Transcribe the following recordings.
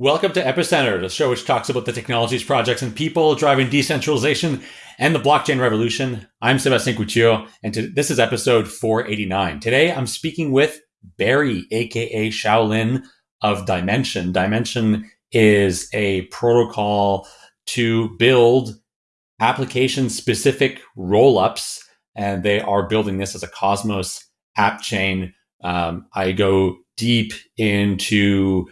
Welcome to Epicenter, the show which talks about the technologies, projects, and people driving decentralization and the blockchain revolution. I'm Sebastien Couture, and to, this is episode 489. Today, I'm speaking with Barry, aka Shaolin of Dymension. Dymension is a protocol to build application specific rollups, and they are building this as a Cosmos app chain. Um, I go deep into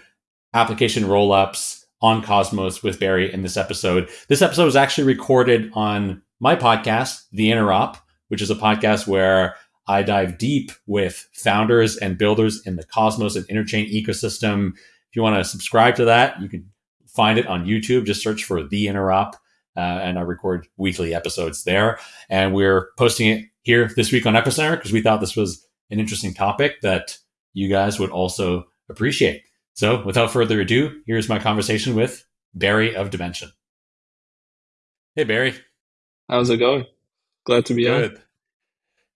application rollups on Cosmos with Barry in this episode. This episode was actually recorded on my podcast, The Interop, which is a podcast where I dive deep with founders and builders in the Cosmos and Interchain ecosystem. If you want to subscribe to that, you can find it on YouTube. Just search for The Interop, uh, and I record weekly episodes there. And we're posting it here this week on Epicenter because we thought this was an interesting topic that you guys would also appreciate. So, without further ado, here's my conversation with Barry of Dymension. Hey, Barry. How's it going? Glad to be Good. on.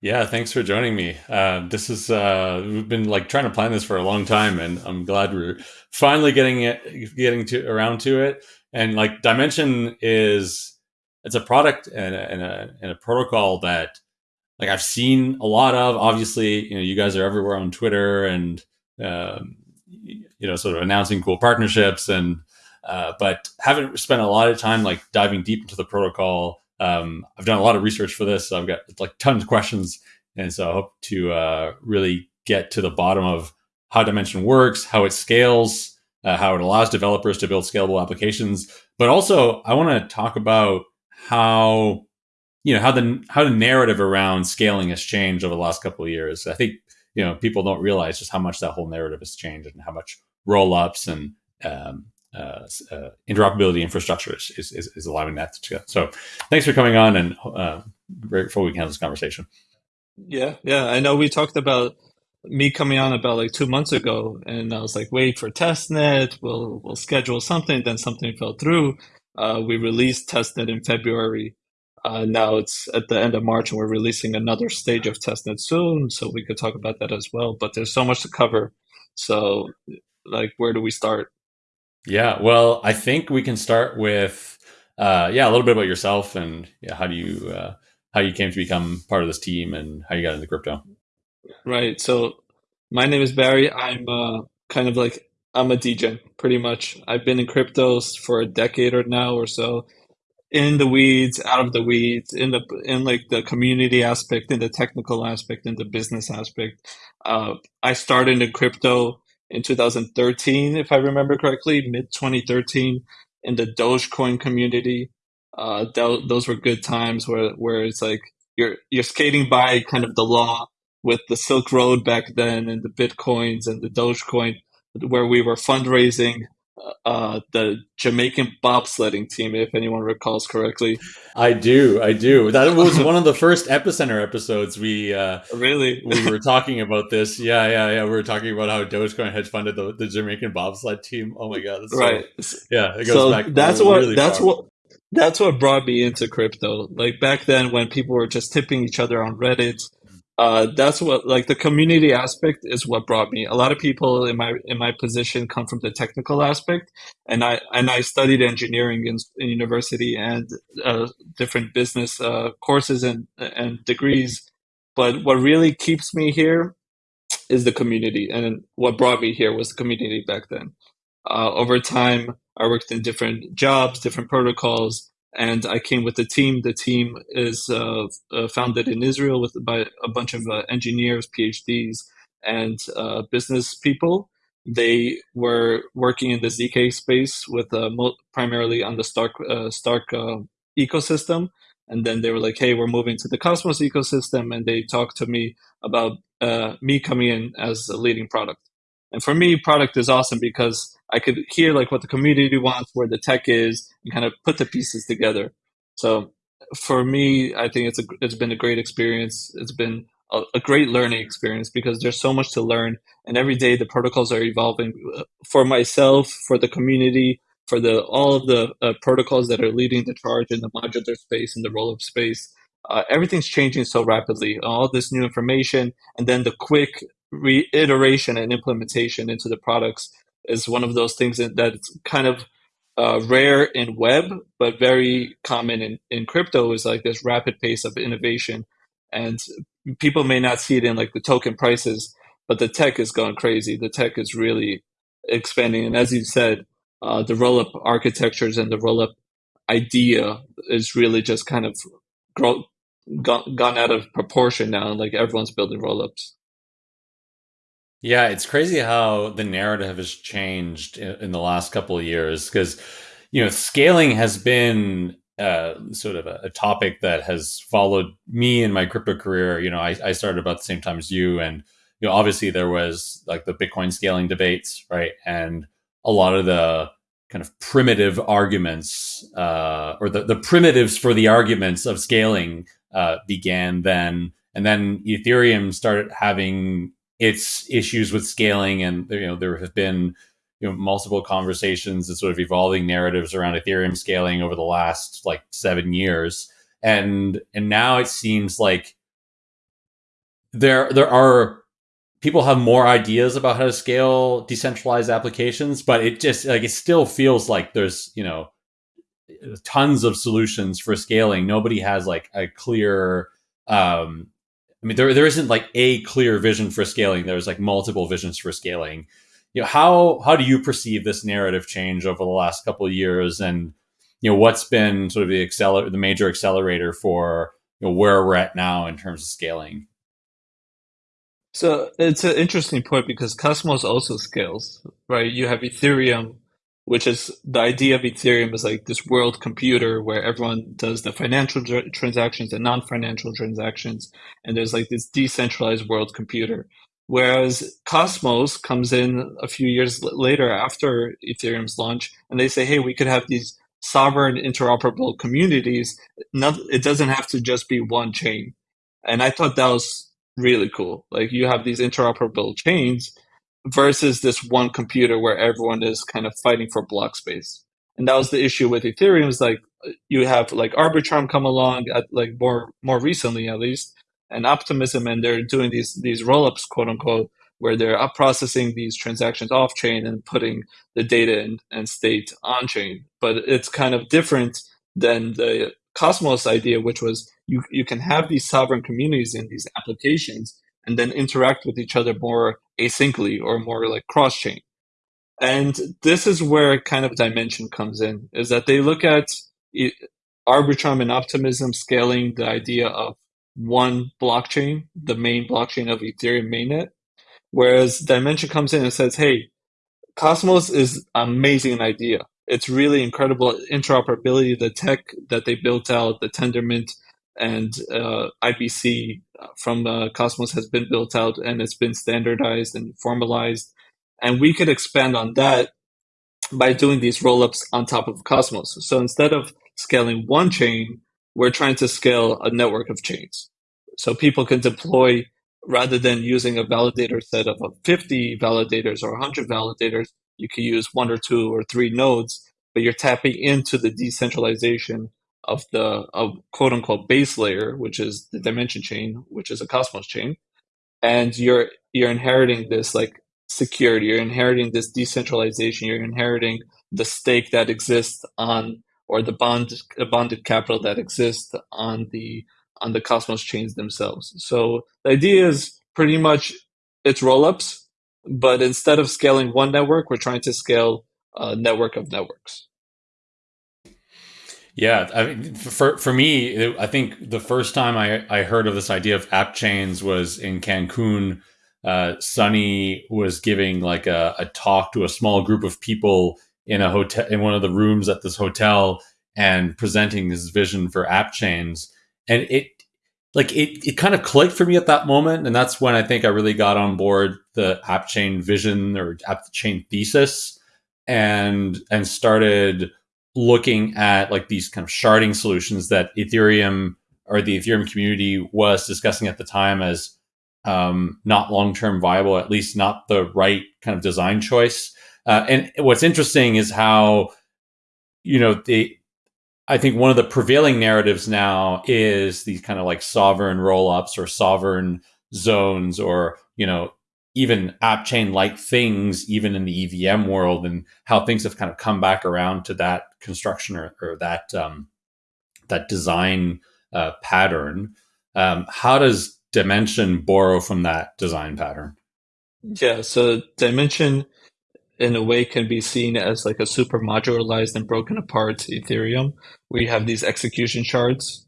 Yeah, thanks for joining me. Uh, this is uh, we've been like trying to plan this for a long time, and I'm glad we're finally getting it, getting to around to it. And like Dymension is, it's a product and a, and a, and a protocol that like I've seen a lot of. Obviously, you know, you guys are everywhere on Twitter and um, you know, sort of announcing cool partnerships and, uh, but haven't spent a lot of time like diving deep into the protocol. Um, I've done a lot of research for this. So I've got like tons of questions. And so I hope to uh, really get to the bottom of how Dymension works, how it scales, uh, how it allows developers to build scalable applications. But also, I want to talk about how you know how the how the narrative around scaling has changed over the last couple of years. I think you know people don't realize just how much that whole narrative has changed and how much roll ups and um, uh, uh, interoperability infrastructure is, is, is, allowing that to go. So thanks for coming on and uh, we can have this conversation. Yeah, yeah. I know we talked about me coming on about like two months ago, and I was like, wait for testnet. We'll we'll schedule something. Then something fell through. Uh, we released testnet in February, uh, now it's at the end of March, and we're releasing another stage of testnet soon, so we could talk about that as well. But there's so much to cover. So, like, where do we start? Yeah, well, I think we can start with, uh, yeah, a little bit about yourself and yeah, how do you uh, how you came to become part of this team and how you got into crypto. Right. So, my name is Barry. I'm uh, kind of like I'm a DJ, pretty much. I've been in cryptos for a decade or now or so in the weeds, out of the weeds, in the in like the community aspect, in the technical aspect, in the business aspect. Uh, I started in crypto in 2013, if I remember correctly, mid 2013, in the Dogecoin community. Uh, th- those were good times where where it's like you're you're skating by kind of the law with the Silk Road back then and the bitcoins and the Dogecoin, where we were fundraising uh, the Jamaican bobsledding team, if anyone recalls correctly. I do, I do. That was one of the first epicenter episodes. We uh, really we were talking about this. Yeah, yeah, yeah. We were talking about how Dogecoin hedge funded the, the Jamaican bobsled team. Oh my god, right? So, yeah, it goes so back. That's what. Really that's far. what. That's what brought me into crypto. Like back then, when people were just tipping each other on Reddit uh, that's what like the community aspect is what brought me. A lot of people in my in my position come from the technical aspect, and I and I studied engineering in, in university and uh, different business uh, courses and and degrees. But what really keeps me here is the community, and what brought me here was the community back then. Uh, over time, I worked in different jobs, different protocols, and I came with the team. The team is uh, uh, founded in Israel with by a bunch of uh, engineers, PhDs, and uh, business people. They were working in the zk space with uh, primarily on the Stark uh, Stark ecosystem, and then they were like, "Hey, we're moving to the Cosmos ecosystem," and they talked to me about me coming in as a leading product. And for me, product is awesome because I could hear like what the community wants, where the tech is, and kind of put the pieces together. So for me, I think it's a it's been a great experience. It's been a, a great learning experience because there's so much to learn, and every day the protocols are evolving. For myself, for the community, for the all of the uh, protocols that are leading the charge in the modular space and the roll-up space, uh, everything's changing so rapidly. All this new information, and then the quick reiteration and implementation into the products is one of those things that, that's kind of uh, rare in web, but very common in, in crypto is like this rapid pace of innovation. And people may not see it in like the token prices, but the tech is going crazy. The tech is really expanding. And as you said, uh, the roll up architectures and the roll up idea is really just kind of grow, gone, gone out of proportion now. Like everyone's building roll ups. Yeah, it's crazy how the narrative has changed in, in the last couple of years because, you know, scaling has been uh, sort of a, a, topic that has followed me in my crypto career. You know, I, I, started about the same time as you, and you know, obviously there was like the Bitcoin scaling debates, right, and a lot of the kind of primitive arguments uh, or the, the primitives for the arguments of scaling uh, began then, and then Ethereum started having its issues with scaling, and you know there have been you know multiple conversations and sort of evolving narratives around Ethereum scaling over the last like seven years, and and now it seems like there there are people have more ideas about how to scale decentralized applications, but it just like it still feels like there's you know tons of solutions for scaling. Nobody has like a clear um, I mean, there there isn't like a clear vision for scaling. There's like multiple visions for scaling. You know, how how do you perceive this narrative change over the last couple of years, and you know, what's been sort of the acceler- the major accelerator for you know, where we're at now in terms of scaling? So it's an interesting point because Cosmos also scales, right? You have Ethereum, which is the idea of Ethereum is like this world computer where everyone does the financial transactions and non-financial transactions, and there's like this decentralized world computer. Whereas Cosmos comes in a few years later after Ethereum's launch, and they say, hey, we could have these sovereign interoperable communities. Not, it doesn't have to just be one chain. And I thought that was really cool. Like you have these interoperable chains versus this one computer where everyone is kind of fighting for block space. And that was the issue with Ethereum is like you have like Arbitrum come along at like more more recently at least and Optimism and they're doing these these rollups quote unquote where they're up processing these transactions off chain and putting the data and, and state on chain. But it's kind of different than the Cosmos idea, which was you, you can have these sovereign communities in these applications and then interact with each other more asyncly or more like cross chain. And this is where kind of Dymension comes in is that they look at Arbitrum and Optimism scaling the idea of one blockchain, the main blockchain of Ethereum mainnet, whereas Dymension comes in and says, hey, Cosmos is amazing idea. It's really incredible interoperability, the tech that they built out, the Tendermint and uh, IBC from Cosmos has been built out and it's been standardized and formalized. And we could expand on that by doing these rollups on top of Cosmos. So instead of scaling one chain, we're trying to scale a network of chains. So people can deploy rather than using a validator set of 50 validators or 100 validators, you can use one or two or three nodes, but you're tapping into the decentralization of the of quote unquote base layer, which is the Dymension chain, which is a Cosmos chain, and you're you're inheriting this like security, you're inheriting this decentralization, you're inheriting the stake that exists on or the bond the bonded capital that exists on the on the Cosmos chains themselves. So the idea is pretty much it's rollups, but instead of scaling one network, we're trying to scale a network of networks. Yeah, I mean, for for me, I think the first time I, I heard of this idea of app chains was in Cancun. Uh, Sunny was giving like a, a talk to a small group of people in a hotel in one of the rooms at this hotel and presenting his vision for app chains, and it like it it kind of clicked for me at that moment, and that's when I think I really got on board the app chain vision or app chain thesis, and and started looking at like these kind of sharding solutions that Ethereum or the Ethereum community was discussing at the time as um, not long term viable, at least not the right kind of design choice. Uh, and what's interesting is how, you know, the I think one of the prevailing narratives now is these kind of like sovereign roll ups or sovereign zones or, you know, even app chain like things, even in the EVM world, and how things have kind of come back around to that construction or, or that um, that design uh, pattern. Um, how does Dymension borrow from that design pattern? Yeah, so Dymension in a way can be seen as like a super modularized and broken apart Ethereum, We have these execution shards,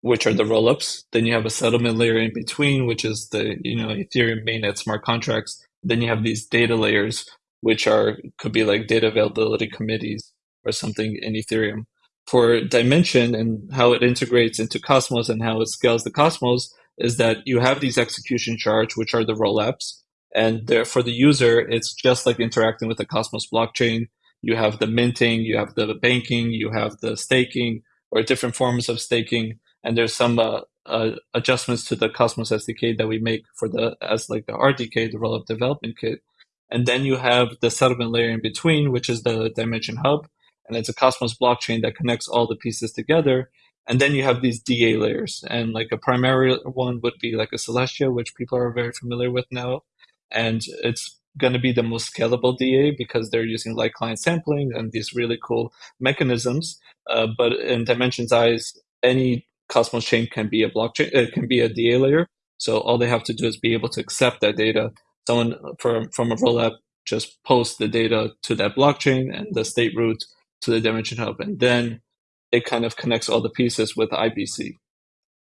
which are the rollups. Then you have a settlement layer in between, which is the you know Ethereum mainnet smart contracts. Then you have these data layers, which are could be like data availability committees or something in Ethereum. For Dymension and how it integrates into Cosmos and how it scales the Cosmos is that you have these execution shards, which are the rollups and there, for the user, it's just like interacting with the Cosmos blockchain. You have the minting, you have the banking, you have the staking, or different forms of staking. And there's some uh, uh, adjustments to the Cosmos SDK that we make for the as like the RDK, the rollup development kit. And then you have the settlement layer in between, which is the Dymension hub, and it's a Cosmos blockchain that connects all the pieces together. And then you have these DA layers, and like a primary one would be like a Celestia, which people are very familiar with now and it's going to be the most scalable DA because they're using light client sampling and these really cool mechanisms. Uh, but in Dymension's eyes, any Cosmos chain can be a blockchain, it can be a DA layer. So all they have to do is be able to accept that data. Someone from from a rollup just posts the data to that blockchain and the state root to the Dymension hub, and then it kind of connects all the pieces with IBC.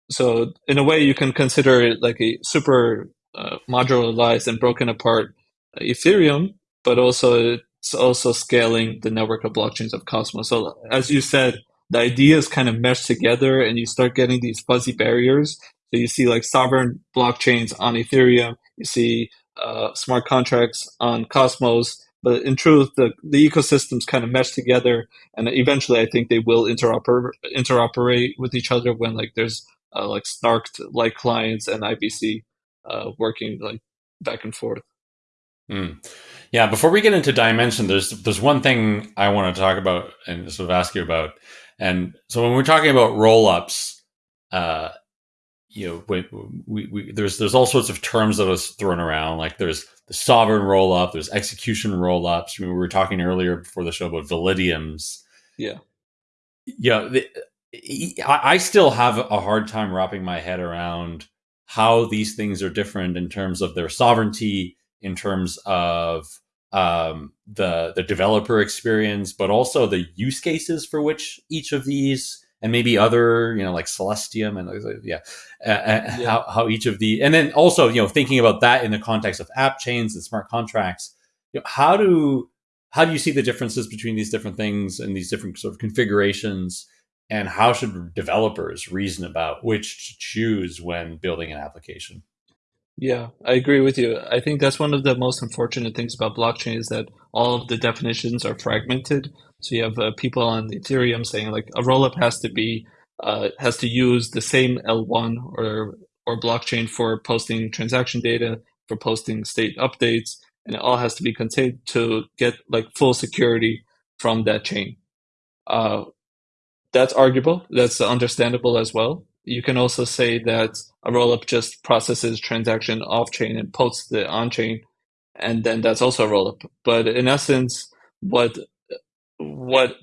So in a way, you can consider it like a super uh, modularized and broken apart Ethereum, but also it's also scaling the network of blockchains of Cosmos. So as you said, the ideas kind of mesh together and you start getting these fuzzy barriers. So you see like sovereign blockchains on Ethereum, you see uh, smart contracts on Cosmos, but in truth, the, the ecosystems kind of mesh together, and eventually, I think they will interoper interoperate with each other when like there's uh, like snarked like clients and IBC uh, working like back and forth. Mm. Yeah, before we get into Dymension, there's there's one thing I want to talk about and sort of ask you about. And so when we're talking about rollups, uh, you know, we, we, we, there's there's all sorts of terms that was thrown around. Like there's the sovereign rollup, there's execution rollups. I mean, we were talking earlier before the show about validiums. Yeah, yeah. The, I still have a hard time wrapping my head around how these things are different in terms of their sovereignty, in terms of um, the the developer experience, but also the use cases for which each of these and maybe other you know like Celestium and yeah, uh, yeah. How, how each of the and then also you know thinking about that in the context of app chains and smart contracts, you know, how do how do you see the differences between these different things and these different sort of configurations? and how should developers reason about which to choose when building an application yeah i agree with you i think that's one of the most unfortunate things about blockchain is that all of the definitions are fragmented so you have uh, people on ethereum saying like a rollup has to be uh, has to use the same l1 or or blockchain for posting transaction data for posting state updates and it all has to be contained to get like full security from that chain uh, that's arguable. That's understandable as well. You can also say that a rollup just processes transaction off chain and posts the on chain, and then that's also a rollup. But in essence, what what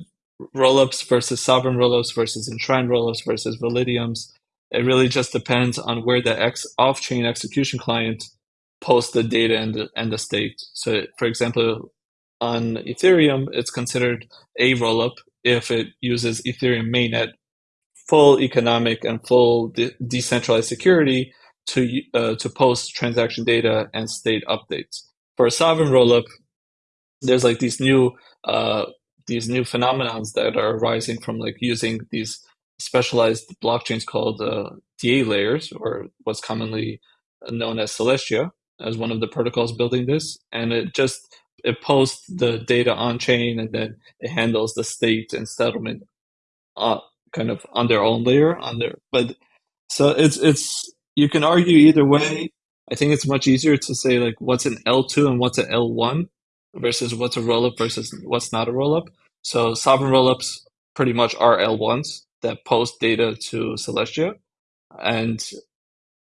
rollups versus sovereign rollups versus enshrined rollups versus validiums, it really just depends on where the X off chain execution client posts the data and the, and the state. So, for example, on Ethereum, it's considered a rollup if it uses Ethereum mainnet full economic and full de- decentralized security to uh, to post transaction data and state updates. For a sovereign rollup, there's like these new uh, these new phenomenons that are arising from like using these specialized blockchains called uh, DA layers, or what's commonly known as Celestia, as one of the protocols building this, and it just it posts the data on chain and then it handles the state and settlement uh, kind of on their own layer on their. but so it's it's you can argue either way i think it's much easier to say like what's an l2 and what's an l1 versus what's a rollup versus what's not a rollup so sovereign rollups pretty much are l1s that post data to celestia and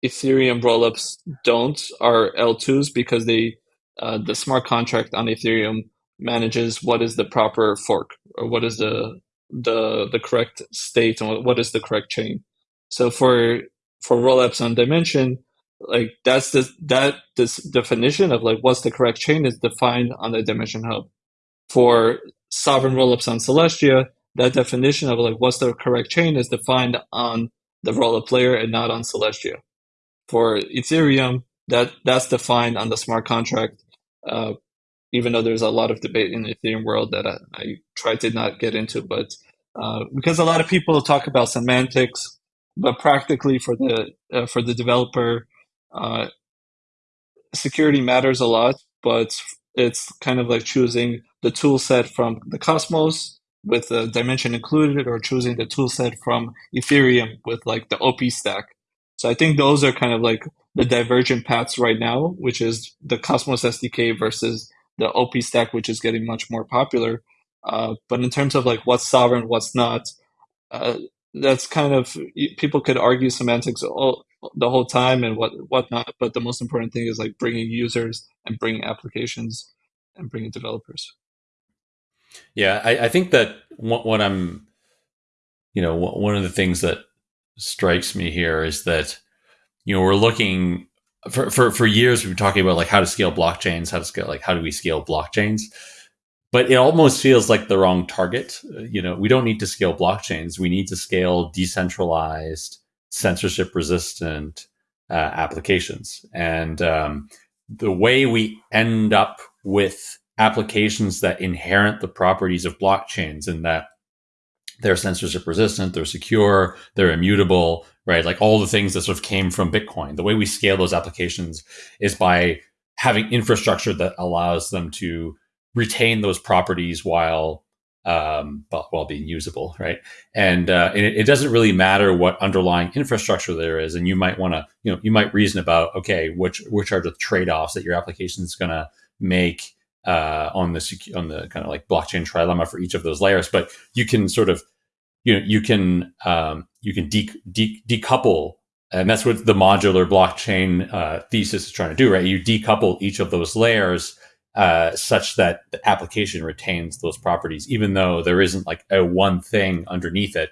Ethereum rollups don't are L2s because they uh, the smart contract on Ethereum manages what is the proper fork or what is the the the correct state and what is the correct chain. So for for rollups on Dymension, like that's the that this definition of like what's the correct chain is defined on the Dymension hub. For sovereign rollups on Celestia, that definition of like what's the correct chain is defined on the rollup layer and not on Celestia. For Ethereum, that that's defined on the smart contract. Uh, even though there's a lot of debate in the Ethereum world that I, I try to not get into, but uh, because a lot of people talk about semantics, but practically for the uh, for the developer, uh, security matters a lot. But it's kind of like choosing the tool set from the Cosmos with the Dymension included, or choosing the tool set from Ethereum with like the OP stack. So I think those are kind of like the divergent paths right now, which is the Cosmos SDK versus the OP stack, which is getting much more popular. Uh, but in terms of like what's sovereign, what's not, uh, that's kind of people could argue semantics all, the whole time and what whatnot. But the most important thing is like bringing users and bringing applications and bringing developers. Yeah, I, I think that what, what I'm, you know, one of the things that strikes me here is that, you know, we're looking for, for, for years, we've been talking about like how to scale blockchains, how to scale, like, how do we scale blockchains? But it almost feels like the wrong target. Uh, you know, we don't need to scale blockchains. We need to scale decentralized, censorship resistant uh, applications. And um, the way we end up with applications that inherit the properties of blockchains and that they're censorship resistant, they're secure, they're immutable, right? Like all the things that sort of came from Bitcoin. The way we scale those applications is by having infrastructure that allows them to retain those properties while um, while being usable, right? And, uh, and it, it, doesn't really matter what underlying infrastructure there is, and you might want to, you know, you might reason about, okay, which which are the trade offs that your application is going to make uh, on the on the kind of like blockchain trilemma for each of those layers. But you can sort of you know you can um, you can de- de- decouple, and that's what the modular blockchain uh, thesis is trying to do, right? You decouple each of those layers uh, such that the application retains those properties, even though there isn't like a one thing underneath it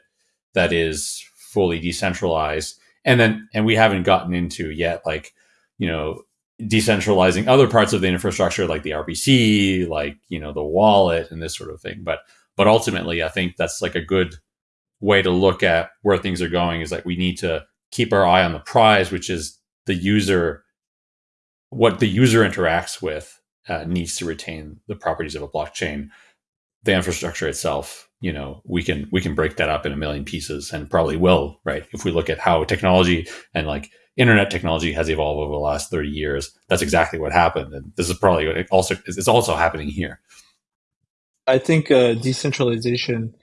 that is fully decentralized. And then, and we haven't gotten into yet, like you know decentralizing other parts of the infrastructure like the RPC, like you know the wallet and this sort of thing. But but ultimately, I think that's like a good way to look at where things are going. Is that we need to keep our eye on the prize, which is the user. What the user interacts with uh, needs to retain the properties of a blockchain. The infrastructure itself, you know, we can we can break that up in a million pieces, and probably will, right? If we look at how technology and like internet technology has evolved over the last 30 years. That's exactly what happened. And this is probably also, it's also happening here. I think uh, decentralization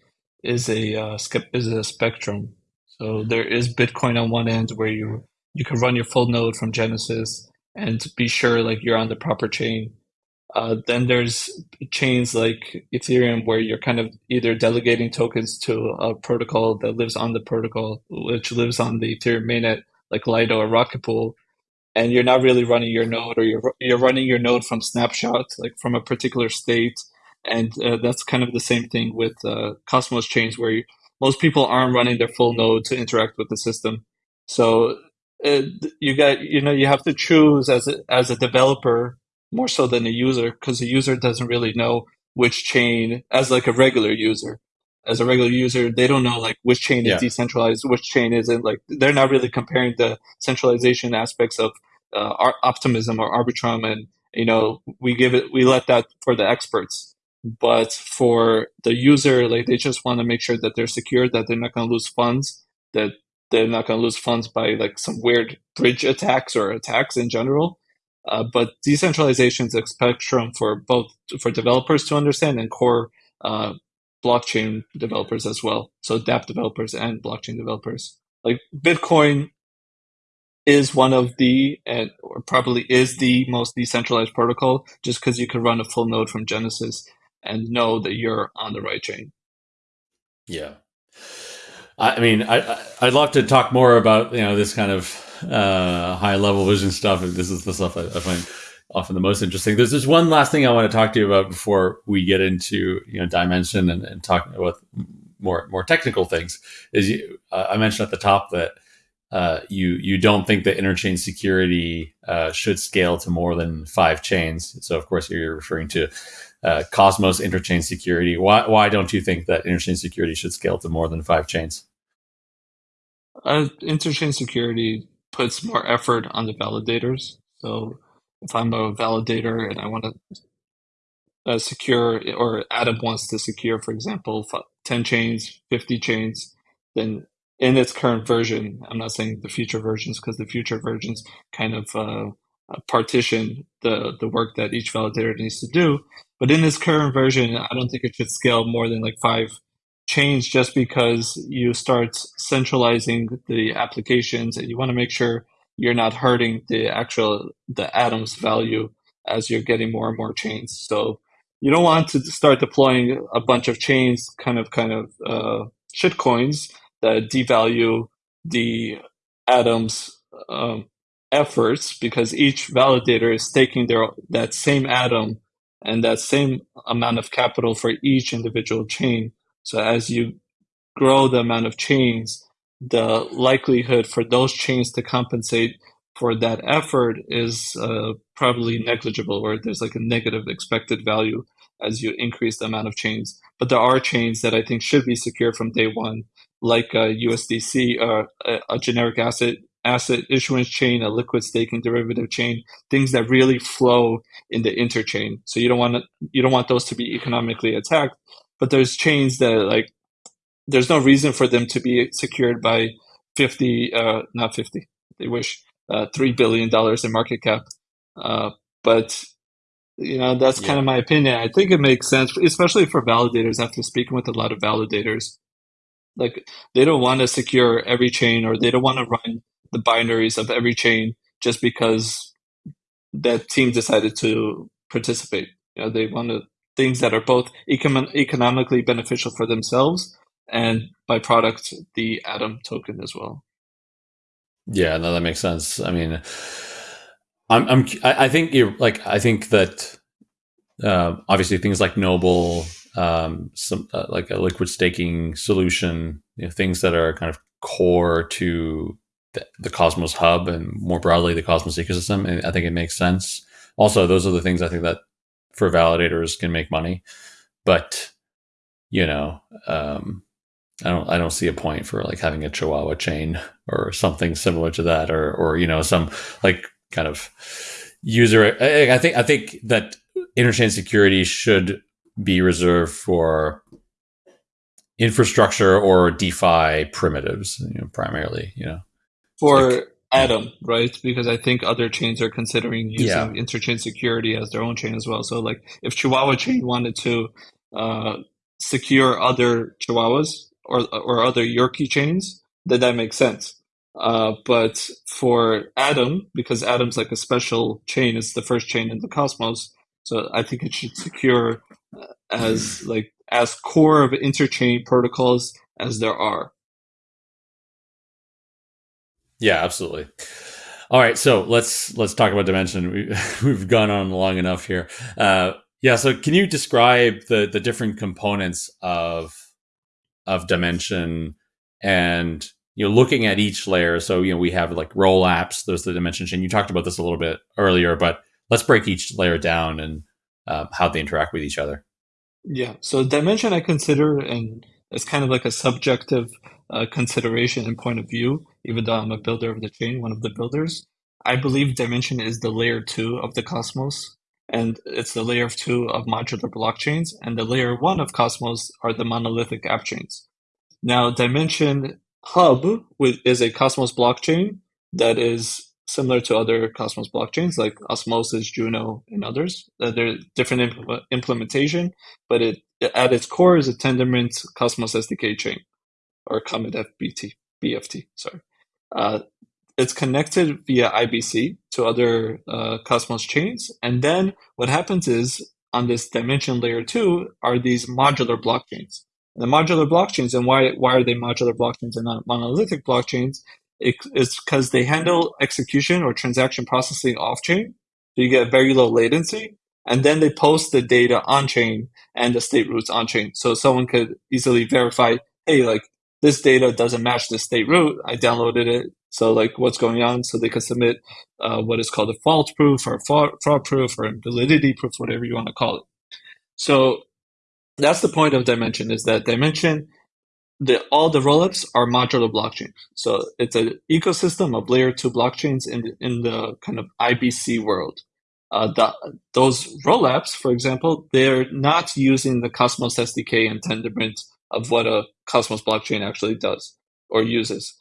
is a uh, is a spectrum. So there is Bitcoin on one end where you you can run your full node from Genesis and be sure like you're on the proper chain. Uh, then there's chains like Ethereum where you're kind of either delegating tokens to a protocol that lives on the protocol, which lives on the Ethereum mainnet, like Lido or Rocket Pool, and you're not really running your node, or you're you're running your node from snapshot, like from a particular state, and uh, that's kind of the same thing with uh, Cosmos chains, where you, most people aren't running their full node to interact with the system. So uh, you got you know you have to choose as a, as a developer more so than a user because the user doesn't really know which chain as like a regular user as a regular user, they don't know like which chain yeah. is decentralized, which chain isn't. Like they're not really comparing the centralization aspects of uh, optimism or arbitrum, and you know we give it, we let that for the experts. But for the user, like they just want to make sure that they're secure, that they're not going to lose funds, that they're not going to lose funds by like some weird bridge attacks or attacks in general. Uh, but decentralization is a spectrum for both for developers to understand and core uh, blockchain developers as well. So dApp developers and blockchain developers. Like Bitcoin is one of the, and or probably is the most decentralized protocol just because you can run a full node from Genesis and know that you're on the right chain. Yeah. I mean, I, I'd love to talk more about, you know, this kind of uh, high level vision stuff. This is the stuff I, I, find often the most interesting. There's just one last thing I want to talk to you about before we get into you know Dymension and, and talk about more more technical things. Is you, uh, I mentioned at the top that uh, you you don't think that interchain security uh, should scale to more than five chains. So of course you're referring to uh, Cosmos interchain security. Why why don't you think that interchain security should scale to more than five chains? Uh, interchain security puts more effort on the validators. So if I'm a validator and I want to uh, secure, or Adam wants to secure, for example, 10 chains, 50 chains, then in its current version, I'm not saying the future versions because the future versions kind of uh, uh, partition the, the work that each validator needs to do. But in this current version, I don't think it should scale more than like five chains just because you start centralizing the applications and you want to make sure you're not hurting the actual the atoms value as you're getting more and more chains. So you don't want to start deploying a bunch of chains, kind of kind of uh, shit coins that devalue the atoms um, efforts because each validator is taking their that same atom and that same amount of capital for each individual chain. So as you grow the amount of chains, the likelihood for those chains to compensate for that effort is uh, probably negligible, or there's like a negative expected value as you increase the amount of chains. But there are chains that I think should be secure from day one, like a USDC, uh, a, a generic asset asset issuance chain, a liquid staking derivative chain, things that really flow in the interchain. So you don't want to, you don't want those to be economically attacked. But there's chains that like there's no reason for them to be secured by 50, uh, not 50, they wish, uh, $3 billion in market cap. Uh, but, you know, that's yeah. kind of my opinion. I think it makes sense, especially for validators after speaking with a lot of validators. Like, they don't want to secure every chain or they don't want to run the binaries of every chain just because that team decided to participate. You know, they want to, things that are both econ- economically beneficial for themselves and by product the Atom token as well. Yeah, no, that makes sense. I mean, I'm, I'm, I think you're like, I think that uh, obviously things like Noble, um, some uh, like a liquid staking solution, you know, things that are kind of core to the, the Cosmos hub and more broadly the Cosmos ecosystem. And I think it makes sense. Also, those are the things I think that for validators can make money, but you know, um, I don't I don't see a point for like having a Chihuahua chain or something similar to that, or or you know some like kind of user. I, I think I think that interchain security should be reserved for infrastructure or DeFi primitives, you know, primarily. You know, for like, Atom, right? Because I think other chains are considering using yeah. interchain security as their own chain as well. So, like, if Chihuahua chain wanted to uh, secure other Chihuahuas, or or other Yorkie chains, then that makes sense. Uh, but for Atom, because Atom's like a special chain, it's the first chain in the Cosmos. So I think it should secure uh, as like as core of interchain protocols as there are. Yeah, absolutely. All right, so let's let's talk about Dymension. We, we've gone on long enough here. Uh, yeah, so can you describe the the different components of of Dymension and you know looking at each layer so you know we have like roll apps there's the Dymension chain you talked about this a little bit earlier but let's break each layer down and uh, how they interact with each other yeah so Dymension i consider and it's kind of like a subjective uh, consideration and point of view even though i'm a builder of the chain one of the builders i believe Dymension is the layer two of the cosmos and it's the layer two of modular blockchains, and the layer one of Cosmos are the monolithic app chains. Now, Dymension Hub is a Cosmos blockchain that is similar to other Cosmos blockchains like Osmosis, Juno, and others. Uh, they're different impl- implementation, but it, at its core is a Tendermint Cosmos SDK chain or Comet FBT, BFT. Sorry. Uh, it's connected via IBC to other uh, Cosmos chains. And then what happens is on this Dymension layer two are these modular blockchains. And the modular blockchains, and why, why are they modular blockchains and not monolithic blockchains, it's because they handle execution or transaction processing off chain. So you get very low latency. And then they post the data on chain and the state roots on chain. So someone could easily verify, hey, like this data doesn't match the state root. I downloaded it. So like what's going on? So they can submit uh, what is called a fault proof or fraud, proof or validity proof, whatever you want to call it. So that's the point of Dymension is that Dymension, the all the rollups are modular blockchains. So it's an ecosystem of layer two blockchains in the, in the kind of IBC world. Uh, the, those rollups, for example, they're not using the Cosmos SDK and Tendermint of what a Cosmos blockchain actually does or uses.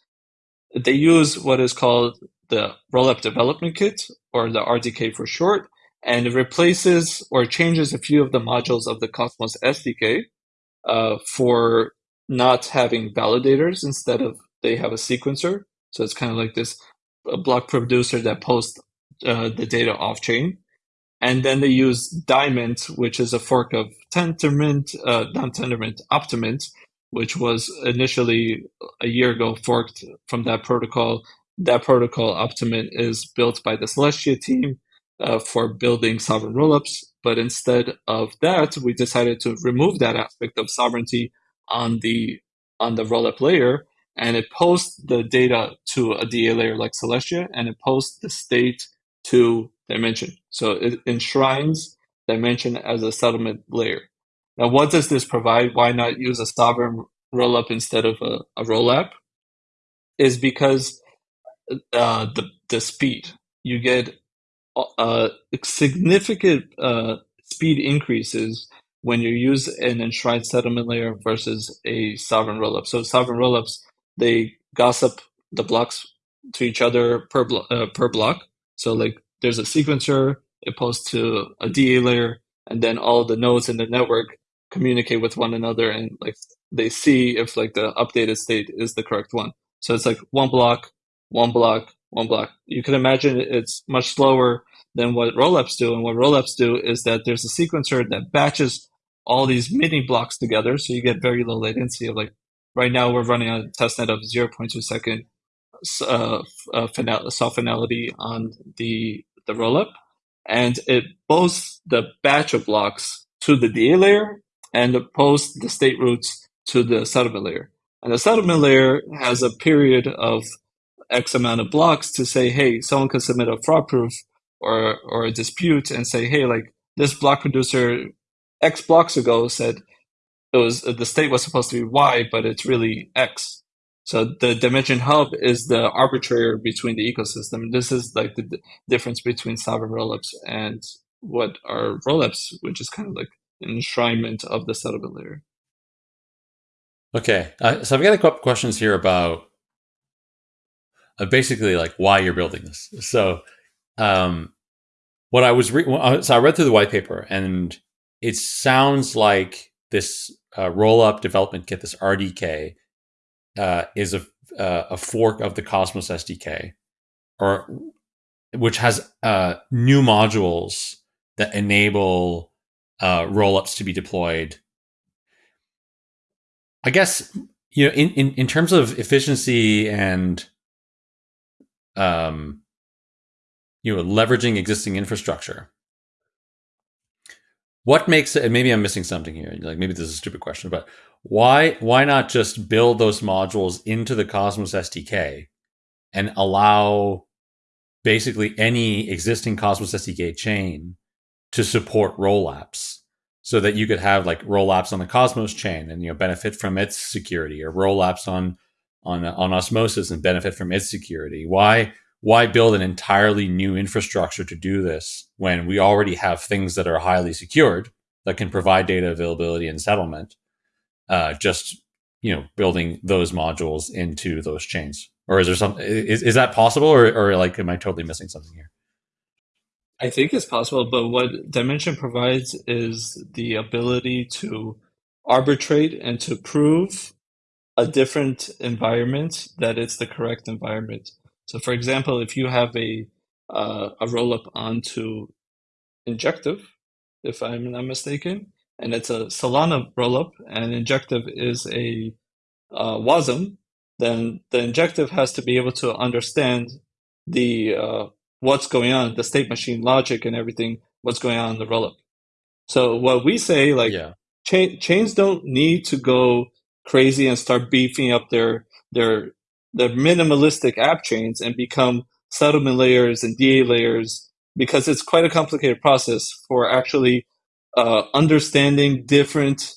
They use what is called the rollup development kit or the RDK for short, and it replaces or changes a few of the modules of the Cosmos SDK uh, for not having validators instead of they have a sequencer. So it's kind of like this block producer that posts uh, the data off chain. And then they use Dymint, which is a fork of Tendermint, uh, not Tendermint, Optimint, which was initially a year ago forked from that protocol. That protocol, Optimint, is built by the Celestia team uh, for building sovereign rollups. But instead of that, we decided to remove that aspect of sovereignty on the on the rollup layer and it posts the data to a DA layer like Celestia and it posts the state to Dymension. So it enshrines Dymension as a settlement layer. Now, what does this provide? Why not use a sovereign rollup instead of a, a rollup? Is because uh, the the speed you get uh, significant uh, speed increases when you use an enshrined settlement layer versus a sovereign rollup. So sovereign rollups they gossip the blocks to each other per blo- uh, per block. So like there's a sequencer, it posts to a DA layer, and then all the nodes in the network communicate with one another and like they see if like the updated state is the correct one. So it's like one block, one block, one block. You can imagine it's much slower than what rollups do. And what rollups do is that there's a sequencer that batches all these mini blocks together. So you get very low latency of like, right now we're running a testnet of 0.2 second uh, uh, final, soft finality on the, the rollup. And it posts the batch of blocks to the DA layer and it posts the state roots to the settlement layer. And the settlement layer has a period of X amount of blocks to say, hey, someone can submit a fraud proof or, or a dispute and say, hey, like this block producer X blocks ago said it was the state was supposed to be Y, but it's really X. So the Dymension hub is the arbitrator between the ecosystem. This is like the difference between sovereign rollups and what are rollups, which is kind of like an enshrinement of the settlement layer. Okay, uh, so I've got a couple questions here about uh, basically like why you're building this. So, um, what I was re- so I read through the white paper and it sounds like this uh, roll up development kit, this RDK, uh, is a, uh, a fork of the Cosmos SDK, or which has uh, new modules that enable uh, rollups to be deployed. I guess you know, in, in, in terms of efficiency and um, you know, leveraging existing infrastructure, what makes it? And maybe I'm missing something here. Like maybe this is a stupid question, but why why not just build those modules into the Cosmos SDK and allow basically any existing Cosmos SDK chain to support rollups so that you could have like rollups on the Cosmos chain and you know benefit from its security or rollups on on on Osmosis and benefit from its security. Why why build an entirely new infrastructure to do this when we already have things that are highly secured that can provide data availability and settlement? Uh, just you know, building those modules into those chains, or is there some? Is, is that possible, or, or like, am I totally missing something here? I think it's possible, but what Dymension provides is the ability to arbitrate and to prove a different environment that it's the correct environment. So, for example, if you have a uh, a rollup onto Injective, if I'm not mistaken, and it's a Solana rollup, and Injective is a uh, WASM, then the injective has to be able to understand the uh, what's going on, the state machine logic and everything, what's going on in the rollup. So what we say, like yeah. cha- chains don't need to go crazy and start beefing up their their their minimalistic app chains and become settlement layers and DA layers because it's quite a complicated process for actually uh, understanding different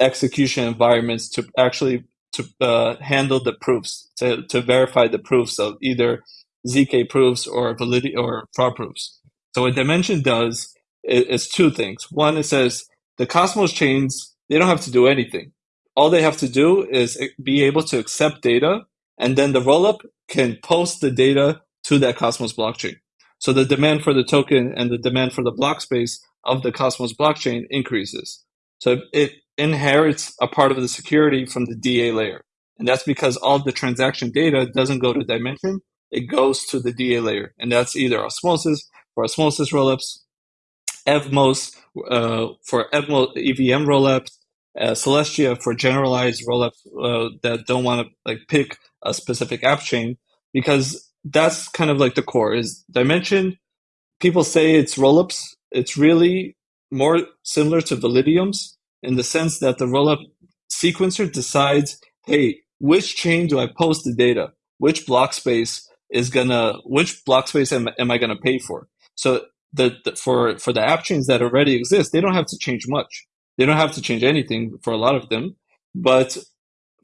execution environments to actually to uh, handle the proofs to, to verify the proofs of either zk proofs or validity or fraud proofs. So what Dymension does is, is two things. One it says the cosmos chains they don't have to do anything. All they have to do is be able to accept data and then the rollup can post the data to that cosmos blockchain. So the demand for the token and the demand for the block space of the Cosmos blockchain increases. So it inherits a part of the security from the DA layer. And that's because all the transaction data doesn't go to Dymension, it goes to the DA layer. And that's either Osmosis for Osmosis rollups, Evmos uh, for Evmos EVM rollups, uh, Celestia for generalized rollups uh, that don't want to like pick a specific app chain because that's kind of like the core is Dymension. People say it's rollups it's really more similar to Validium's in the sense that the rollup sequencer decides, hey, which chain do I post the data? Which block space is gonna, which block space am, am I gonna pay for? So the, the, for for the app chains that already exist, they don't have to change much. They don't have to change anything for a lot of them. But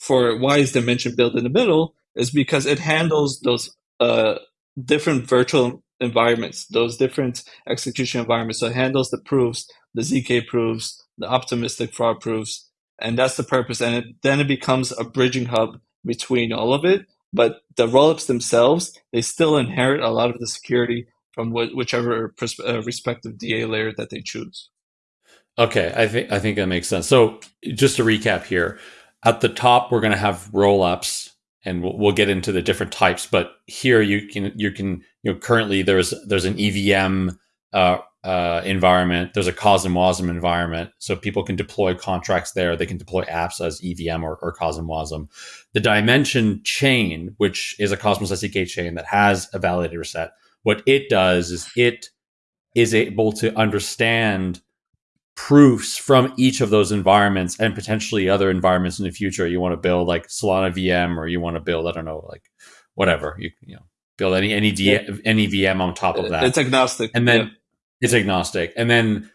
for why is Dymension built in the middle is because it handles those uh, different virtual environments, those different execution environments. So it handles the proofs, the ZK proofs, the optimistic fraud proofs, and that's the purpose. And it, then it becomes a bridging hub between all of it. But the rollups themselves, they still inherit a lot of the security from wh- whichever uh, respective DA layer that they choose. Okay, I think I think that makes sense. So just to recap here, at the top we're going to have rollups and we'll, we'll, get into the different types. But here you can you can you know currently there's there's an EVM uh, uh, environment, there's a CosmWasm environment, so people can deploy contracts there. They can deploy apps as EVM or, or CosmWasm. The Dymension chain, which is a Cosmos SDK chain that has a validator set, what it does is it is able to understand proofs from each of those environments and potentially other environments in the future. You want to build like Solana VM, or you want to build I don't know like whatever you you know build any any any VM on top of that. It's agnostic, and then yeah. it's agnostic, and then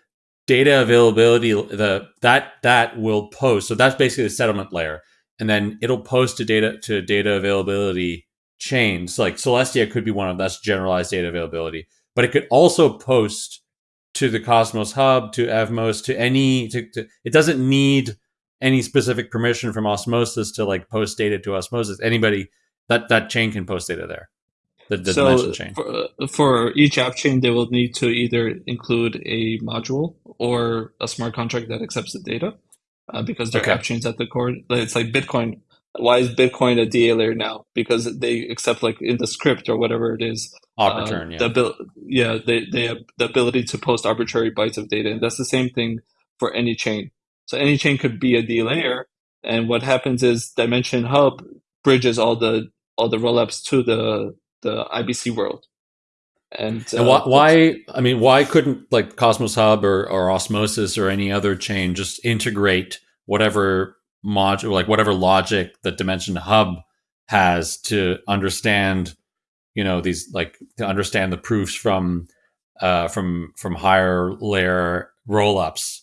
data availability the that that will post. So that's basically the settlement layer, and then it'll post to data to data availability chains. Like Celestia could be one of that's generalized data availability, but it could also post to the Cosmos Hub, to Evmos, to any. To, to, it doesn't need any specific permission from Osmosis to like post data to Osmosis. Anybody that that chain can post data there. The, the so chain. For, for each app chain, they will need to either include a module or a smart contract that accepts the data, uh, because they're okay. app chains at the core. It's like Bitcoin. Why is Bitcoin a DA layer now? Because they accept like in the script or whatever it is Arbitrum, uh, yeah. The, yeah, they, they have the ability to post arbitrary bytes of data. And that's the same thing for any chain. So any chain could be a D layer. And what happens is Dymension Hub bridges all the all the rollups to the the IBC world. And, and why, uh, why, I mean, why couldn't like Cosmos Hub or, or Osmosis or any other chain just integrate whatever module, like whatever logic that Dymension Hub has to understand you know these like to understand the proofs from uh, from from higher layer rollups.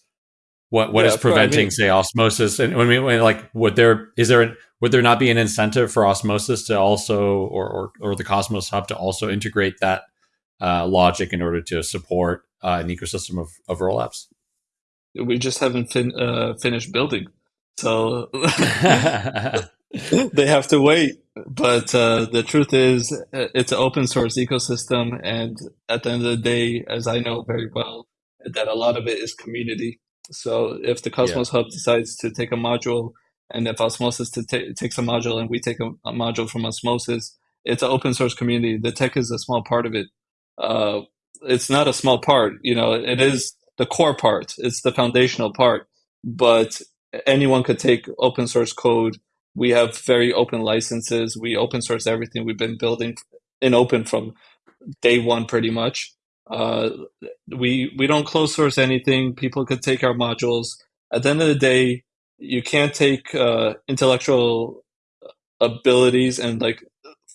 What what yeah, is preventing I mean, say osmosis? And when we when, like would there is there an, would there not be an incentive for osmosis to also or or, or the Cosmos Hub to also integrate that uh, logic in order to support uh, an ecosystem of of rollups? We just haven't fin- uh, finished building, so they have to wait. But uh, the truth is, it's an open source ecosystem, and at the end of the day, as I know very well, that a lot of it is community. So if the Cosmos yeah. Hub decides to take a module, and if Osmosis takes a module, and we take a, a, module from Osmosis, it's an open source community. The tech is a small part of it. Uh, it's not a small part. You know, it is the core part. It's the foundational part. But anyone could take open source code we have very open licenses. We open source everything. We've been building in open from day one, pretty much. Uh, we we don't close source anything. People could take our modules. At the end of the day, you can't take uh, intellectual abilities and like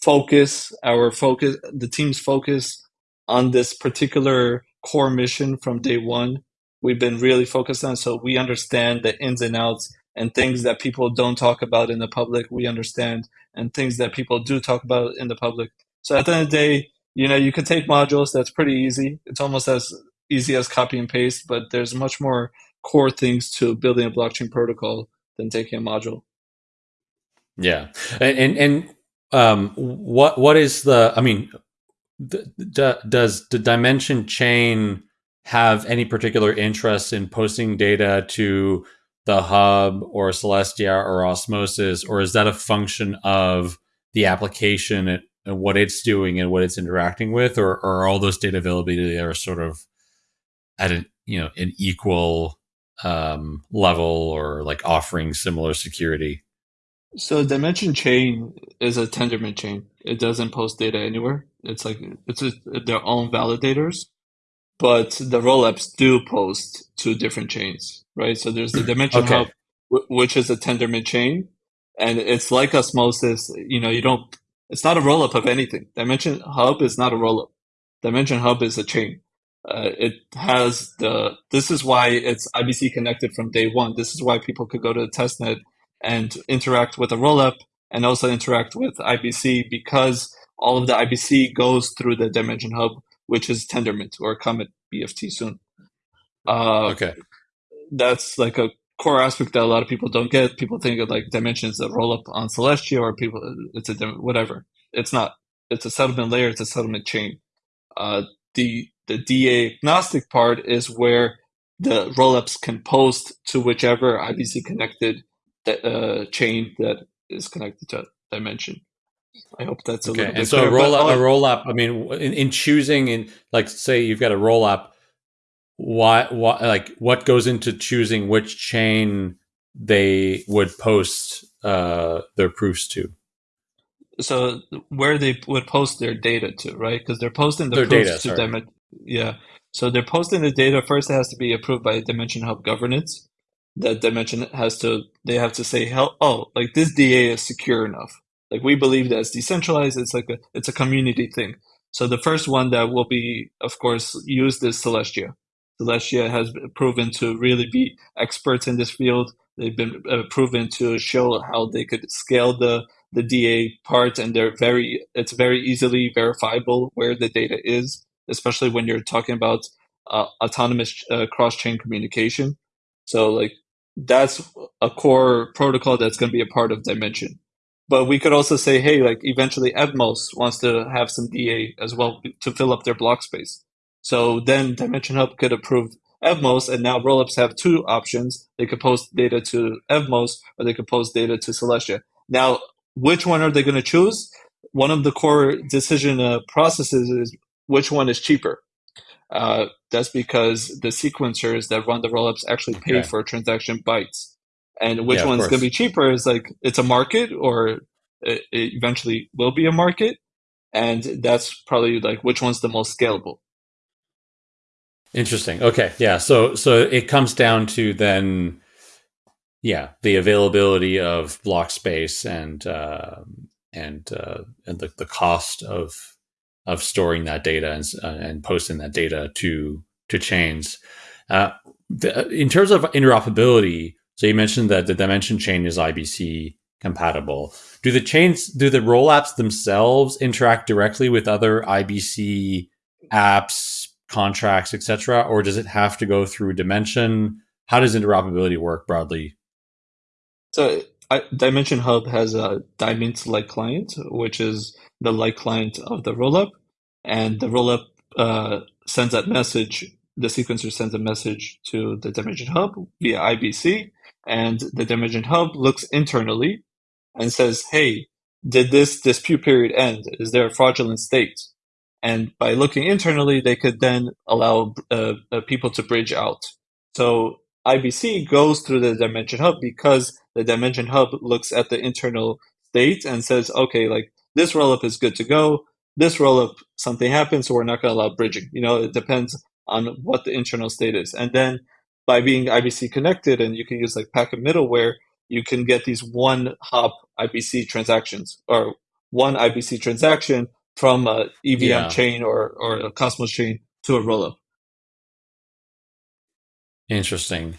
focus our focus the team's focus on this particular core mission from day one we've been really focused on so we understand the ins and outs and things that people don't talk about in the public we understand and things that people do talk about in the public. So at the end of the day you know you can take modules that's pretty easy. It's almost as easy as copy and paste but there's much more core things to building a blockchain protocol than taking a module. Yeah. And and, and um, what what is the i mean does the Dymension chain have any particular interest in posting data to the hub or celestia or osmosis or is that a function of the application and what it's doing and what it's interacting with or, or are all those data availability are sort of at an you know an equal um, level or like offering similar security? So Dymension chain is a tendermint chain. It doesn't post data anywhere. It's like it's a, their own validators but the rollups do post to different chains right so there's the Dymension okay. hub which is a tendermint chain and it's like osmosis you know you don't it's not a rollup of anything. Dymension Hub is not a rollup. Dymension Hub is a chain. Uh, it has the. This is why it's IBC connected from day one. This is why people could go to the testnet and interact with a rollup and also interact with IBC because all of the IBC goes through the Dymension Hub, which is Tendermint or Comet BFT soon. Uh, okay, that's like a core aspect that a lot of people don't get. People think of like Dymension's that roll up on Celestia or people, it's a whatever. It's not. It's a settlement layer. It's a settlement chain. Uh, the the DA agnostic part is where the rollups can post to whichever IBC connected uh, chain that is connected to Dymension. I hope that's a okay. little bit. And so clear, a roll up, a roll up. I mean, in, in choosing, in like say you've got a roll up why, why like what goes into choosing which chain they would post uh, their proofs to so where they would post their data to right because they're posting the their proofs data, to sorry. them yeah so they're posting the data first it has to be approved by Dymension hub governance that Dymension has to they have to say oh like this da is secure enough like we believe that it's decentralized it's like a it's a community thing so the first one that will be of course used is celestia Celestia has proven to really be experts in this field. They've been uh, proven to show how they could scale the the DA part, and they're very it's very easily verifiable where the data is, especially when you're talking about uh, autonomous uh, cross chain communication. So like that's a core protocol that's going to be a part of Dymension. But we could also say, hey, like eventually Evmos wants to have some DA as well to fill up their block space. So then Dymension Hub could approve Evmos, and now rollups have two options. They could post data to Evmos, or they could post data to Celestia. Now, which one are they going to choose? One of the core decision uh, processes is which one is cheaper. Uh, that's because the sequencers that run the rollups actually pay okay. for transaction bytes. And which yeah, one's going to be cheaper is like it's a market, or it, it eventually will be a market. And that's probably like which one's the most scalable. Interesting. Okay. Yeah. So so it comes down to then, yeah, the availability of block space and uh, and uh, and the, the cost of of storing that data and uh, and posting that data to to chains. Uh, the, in terms of interoperability, so you mentioned that the Dymension chain is IBC compatible. Do the chains, do the rollups themselves interact directly with other IBC apps, contracts, etc., or does it have to go through Dymension? How does interoperability work broadly? So I, Dymension Hub has a Dymint like client, which is the like client of the rollup, and the rollup uh, sends that message. The sequencer sends a message to the Dymension Hub via IBC, and the Dymension Hub looks internally and says, "Hey, did this dispute period end? Is there a fraudulent state?" And by looking internally, they could then allow uh, uh, people to bridge out. So IBC goes through the Dymension hub because the Dymension hub looks at the internal state and says, okay, like this rollup is good to go. This rollup, something happens, so we're not going to allow bridging. You know, it depends on what the internal state is. And then by being IBC connected and you can use like packet middleware, you can get these one hop IBC transactions or one IBC transaction from a EVM yeah. chain or, or a Cosmos chain to a rollup. Interesting.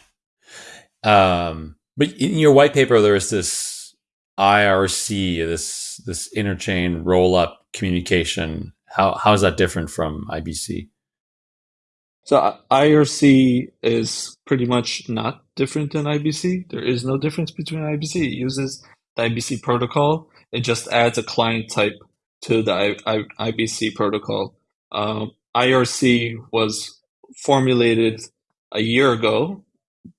Um, but in your white paper, there's this IRC, this this interchain rollup communication. How how is that different from IBC? So IRC is pretty much not different than IBC. There is no difference between IBC. It uses the IBC protocol. It just adds a client type to the I, I, IBC protocol. Um, IRC was formulated a year ago,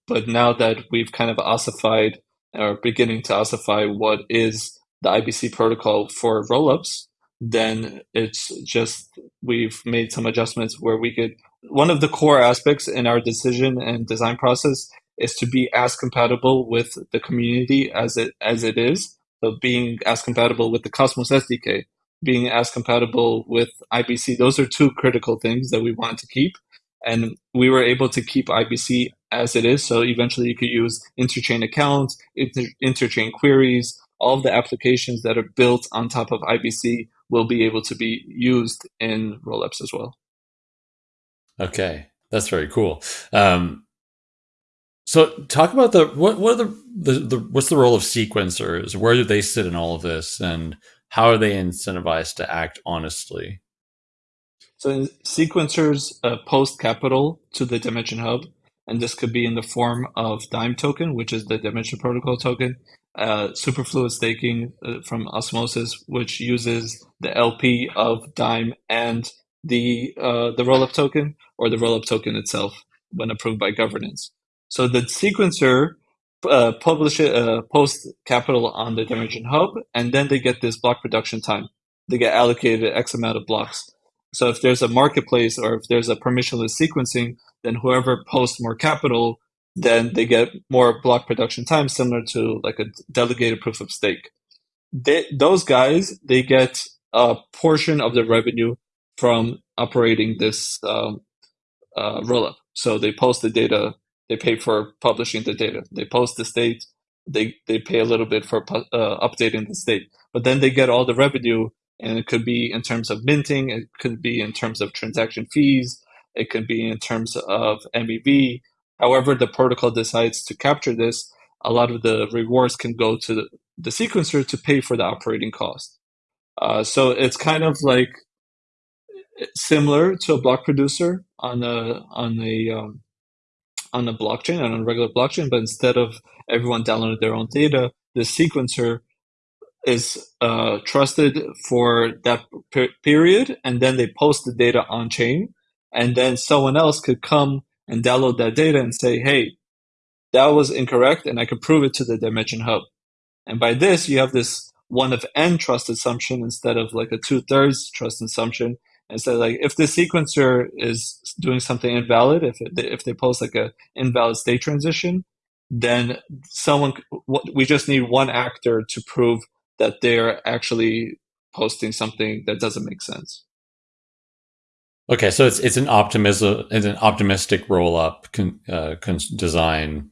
but now that we've kind of ossified or beginning to ossify what is the IBC protocol for rollups, then it's just we've made some adjustments where we could. One of the core aspects in our decision and design process is to be as compatible with the community as it as it is. So being as compatible with the Cosmos SDK, being as compatible with IBC, those are two critical things that we want to keep. And we were able to keep IBC as it is. So eventually you could use interchain accounts, inter- interchain queries, all of the applications that are built on top of IBC will be able to be used in rollups as well. Okay, that's very cool. Um, so, talk about the what what are the, the, the what's the role of sequencers? Where do they sit in all of this, and how are they incentivized to act honestly? So, sequencers uh, post capital to the Dymension Hub, and this could be in the form of Dime token, which is the Dymension Protocol token, uh, superfluid staking uh, from Osmosis, which uses the LP of Dime and the uh, the rollup token or the rollup token itself when approved by governance. So the sequencer uh, publish uh, post capital on the Dymension Hub, and then they get this block production time. They get allocated X amount of blocks. So if there's a marketplace or if there's a permissionless sequencing, then whoever posts more capital then they get more block production time, similar to like a delegated proof of stake. They, those guys, they get a portion of the revenue from operating this um, uh, rollup. So they post the data, they pay for publishing the data. They post the state, they they pay a little bit for uh, updating the state. But then they get all the revenue, and it could be in terms of minting, it could be in terms of transaction fees, it could be in terms of MEV, However, the protocol decides to capture this, a lot of the rewards can go to the, the sequencer to pay for the operating cost. Uh, so it's kind of like similar to a block producer on a on a um, on a blockchain on a regular blockchain, but instead of everyone downloading their own data, the sequencer is uh, trusted for that per- period, and then they post the data on chain, and then someone else could come and download that data and say, hey, that was incorrect, and I could prove it to the Dymension Hub. And by this, you have this one of n trust assumption instead of like a two thirds trust assumption. Instead, like if the sequencer is doing something invalid, if it, if they post like a invalid state transition, then someone we just need one actor to prove that they're actually posting something that doesn't make sense. Okay, so it's it's an optimism, it's an optimistic roll up con, uh, con design.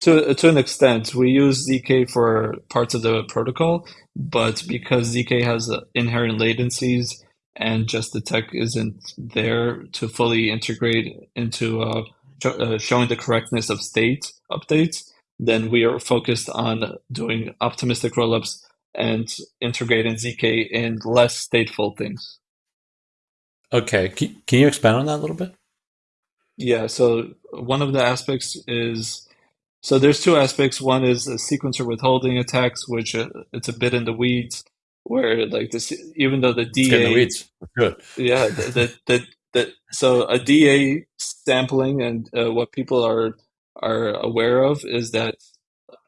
To to an extent, we use zk for parts of the protocol, but because zk has inherent latencies and just the tech isn't there to fully integrate into uh, uh, showing the correctness of state updates, then we are focused on doing optimistic rollups and integrating zk in less stateful things. Okay, can you expand on that a little bit? Yeah, so one of the aspects is so there's two aspects. One is a sequencer withholding attacks, which uh, it's a bit in the weeds, where like this, even though the DA, the good. Yeah, that that that so a DA sampling and uh, what people are are aware of is that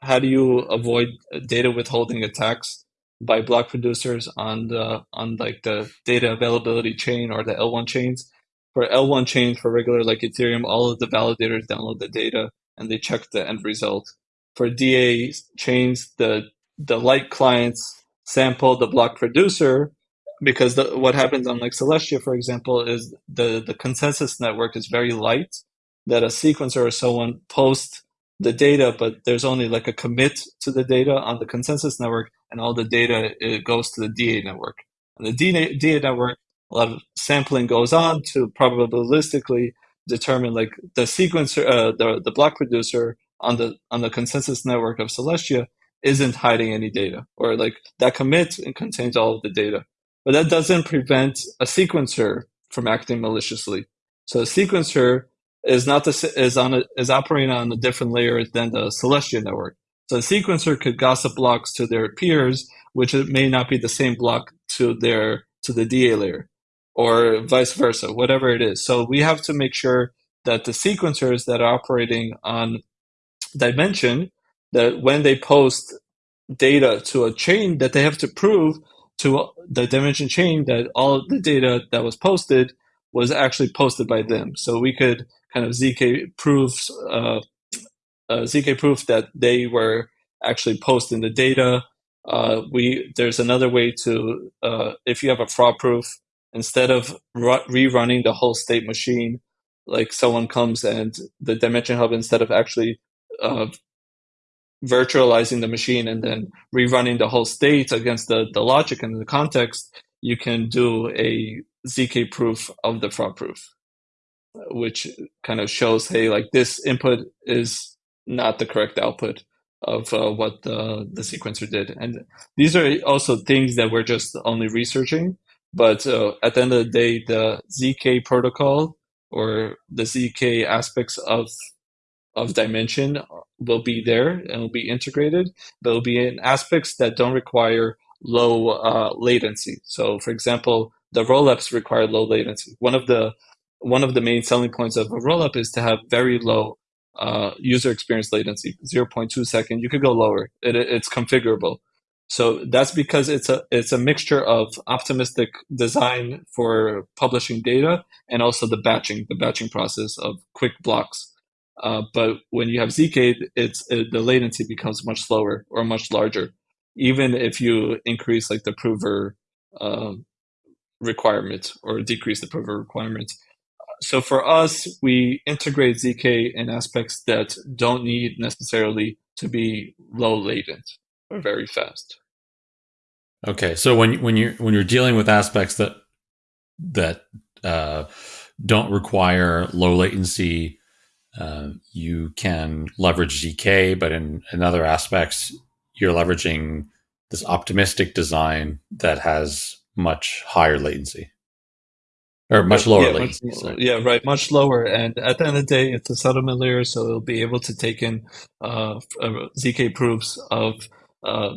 how do you avoid data withholding attacks by block producers on the on like the data availability chain or the L1 chains. for L1 chains for regular like Ethereum, all of the validators download the data and they check the end result. For DA chains, the the light clients sample the block producer because the, what happens on like Celestia, for example, is the the consensus network is very light. That a sequencer or someone posts the data, but there's only like a commit to the data on the consensus network, and all the data it goes to the DA network. And the DA, DA network, a lot of sampling goes on to probabilistically determine like the sequencer, uh, the the block producer on the on the consensus network of Celestia isn't hiding any data, or like that commit and contains all of the data. But that doesn't prevent a sequencer from acting maliciously. So a sequencer is not the, is on a, is operating on a different layer than the Celestia network. So a sequencer could gossip blocks to their peers, which it may not be the same block to their to the DA layer, or vice versa, whatever it is. So we have to make sure that the sequencers that are operating on Dymension, that when they post data to a chain, that they have to prove to the Dymension chain that all the data that was posted was actually posted by them. So we could kind of zk proofs uh, uh, zk proof that they were actually posting the data. Uh, we there's another way to uh, if you have a fraud proof instead of rerunning the whole state machine, like someone comes and the Dymension hub instead of actually uh, virtualizing the machine and then rerunning the whole state against the, the logic and the context, you can do a ZK proof of the fraud proof, which kind of shows, hey, like this input is not the correct output of uh, what the, the sequencer did. And these are also things that we're just only researching. But uh, at the end of the day, the ZK protocol or the ZK aspects of of Dymension will be there and will be integrated, but will be in aspects that don't require low uh, latency. So, for example, the rollups require low latency. One of the one of the main selling points of a rollup is to have very low uh, user experience latency, 0.2 second. You could go lower. It, it's configurable. So that's because it's a it's a mixture of optimistic design for publishing data and also the batching, the batching process of quick blocks. Uh, but when you have zk, it's it, the latency becomes much slower or much larger, even if you increase like the prover um, requirement or decrease the prover requirement. So for us, we integrate zk in aspects that don't need necessarily to be low latent or very fast. Okay, so when when you when you're dealing with aspects that that uh, don't require low latency uh, you can leverage ZK, but in, in other aspects, you're leveraging this optimistic design that has much higher latency or much lower yeah, latency. Much, yeah, right, much lower. And at the end of the day, it's a settlement layer, so it'll be able to take in uh, uh ZK proofs of uh,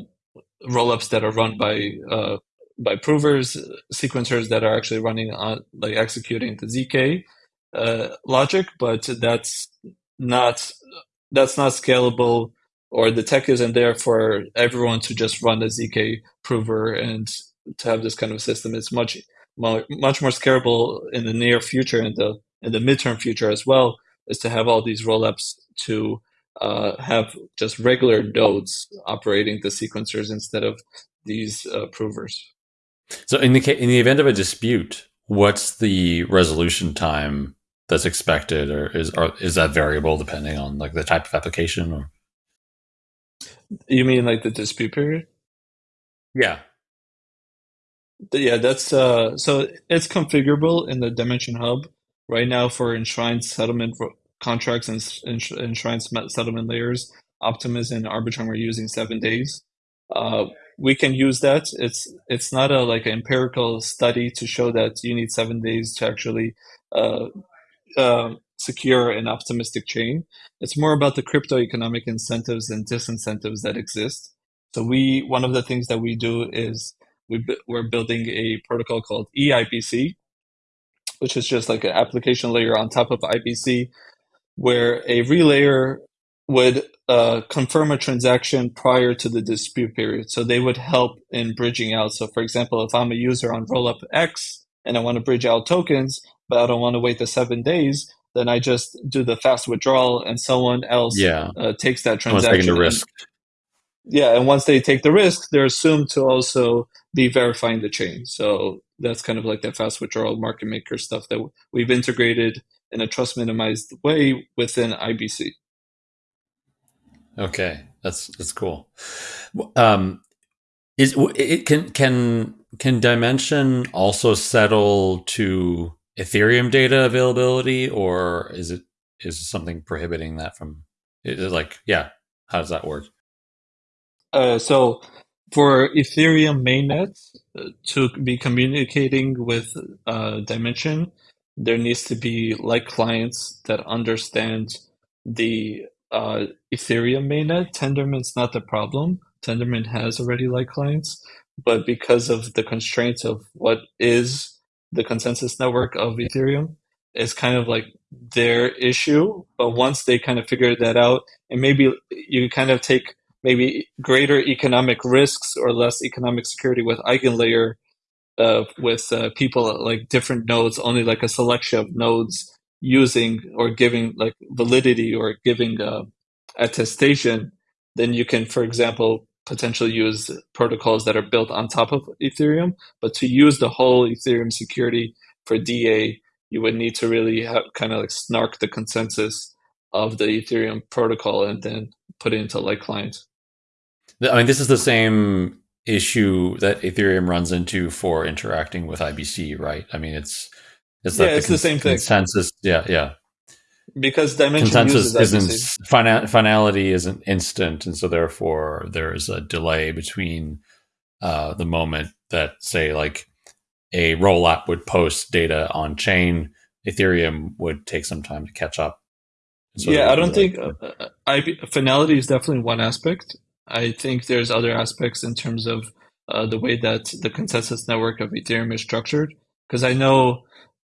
rollups that are run by uh, by provers, sequencers that are actually running on like executing the ZK logic, but that's not that's not scalable, or the tech isn't there for everyone to just run a zk prover and to have this kind of system. It's much much more scalable in the near future and the in the midterm future as well, is to have all these rollups to uh, have just regular nodes operating the sequencers instead of these uh, provers. So, in the in the event of a dispute, what's the resolution time that's expected, or is or is that variable depending on like the type of application? Or you mean like the dispute period? Yeah, yeah. That's uh. So it's configurable in the Dymension Hub right now for enshrined settlement contracts and enshrined settlement layers. Optimism and Arbitrum are using seven days. Uh, we can use that. It's it's not a like an empirical study to show that you need seven days to actually uh, um, secure and optimistic chain. It's more about the crypto economic incentives and disincentives that exist. So we one of the things that we do is we we're building a protocol called eIBC, which is just like an application layer on top of IBC, where a relayer would uh, confirm a transaction prior to the dispute period. So they would help in bridging out. So for example, if I'm a user on Rollup X and I want to bridge out tokens, but I don't want to wait the seven days, then I just do the fast withdrawal and someone else yeah. uh, takes that transaction. taking the risk. And, yeah, and once they take the risk, they're assumed to also be verifying the chain. So that's kind of like that fast withdrawal market maker stuff that we've integrated in a trust minimized way within IBC. Okay, that's that's cool. Um, is it can can can Dymension also settle to Ethereum data availability, or is it is something prohibiting that from? Is like yeah? How does that work? Uh, so for Ethereum mainnet uh, to be communicating with uh, Dymension, there needs to be like clients that understand the uh, Ethereum mainnet. Tendermint's not the problem. Tendermint has already like clients, but because of the constraints of what is the consensus network of Ethereum, is kind of like their issue. But once they kind of figure that out, and maybe you kind of take maybe greater economic risks or less economic security with EigenLayer, uh, with uh, people like different nodes, only like a selection of nodes using or giving like validity or giving uh, attestation, then you can, for example, potentially use protocols that are built on top of Ethereum. But to use the whole Ethereum security for DA, you would need to really have kind of like snark the consensus of the Ethereum protocol and then put it into like clients. I mean, this is the same issue that Ethereum runs into for interacting with IBC, right? I mean, it's it's yeah, it's the, the same thing. Consensus, yeah, yeah because Dymension consensus isn't final, finality isn't instant, and so therefore there is a delay between uh, the moment that say like a rollup would post data on chain, Ethereum would take some time to catch up. So yeah, I don't think uh, uh I, finality is definitely one aspect. I think there's other aspects in terms of uh, the way that the consensus network of Ethereum is structured. Because I know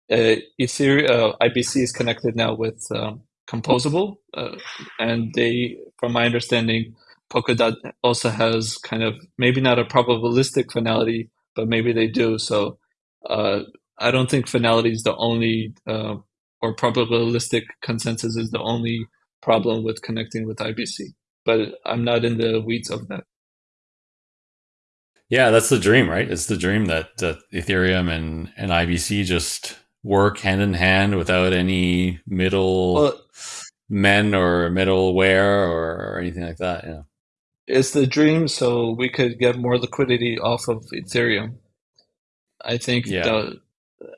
Ethereum, uh, IBC is connected now with um, Composable, uh, and they, from my understanding, Polkadot also has kind of maybe not a probabilistic finality, but maybe they do. So uh, I don't think finality is the only, uh, or probabilistic consensus is the only problem with connecting with IBC. But I'm not in the weeds of that. Yeah, that's the dream, right? It's the dream that, that Ethereum and, and IBC just work hand in hand without any middle well, men or middleware or, or anything like that. Yeah. It's the dream so we could get more liquidity off of Ethereum. I think yeah. the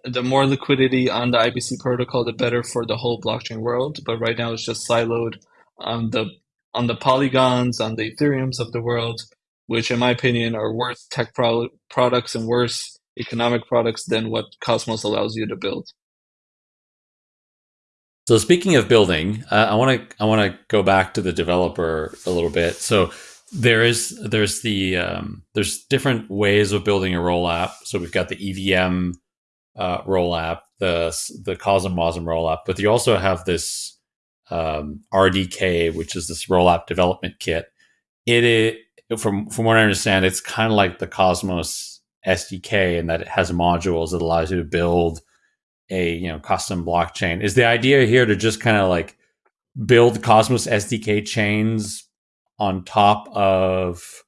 the more liquidity on the IBC protocol, the better for the whole blockchain world. But right now, it's just siloed on the on the polygons, on the Ethereums of the world, which, in my opinion, are worse tech pro- products and worse economic products than what Cosmos allows you to build. So speaking of building, uh, I want to I want to go back to the developer a little bit. So there is there's the um, there's different ways of building a roll app. So we've got the EVM uh, roll app, the the Cosm Wasm roll app, but you also have this um, RDK, which is this roll app development kit. It, it from from what I understand, it's kind of like the Cosmos SDK and that it has modules that allows you to build a you know custom blockchain. Is the idea here to just kind of like build Cosmos SDK chains on top of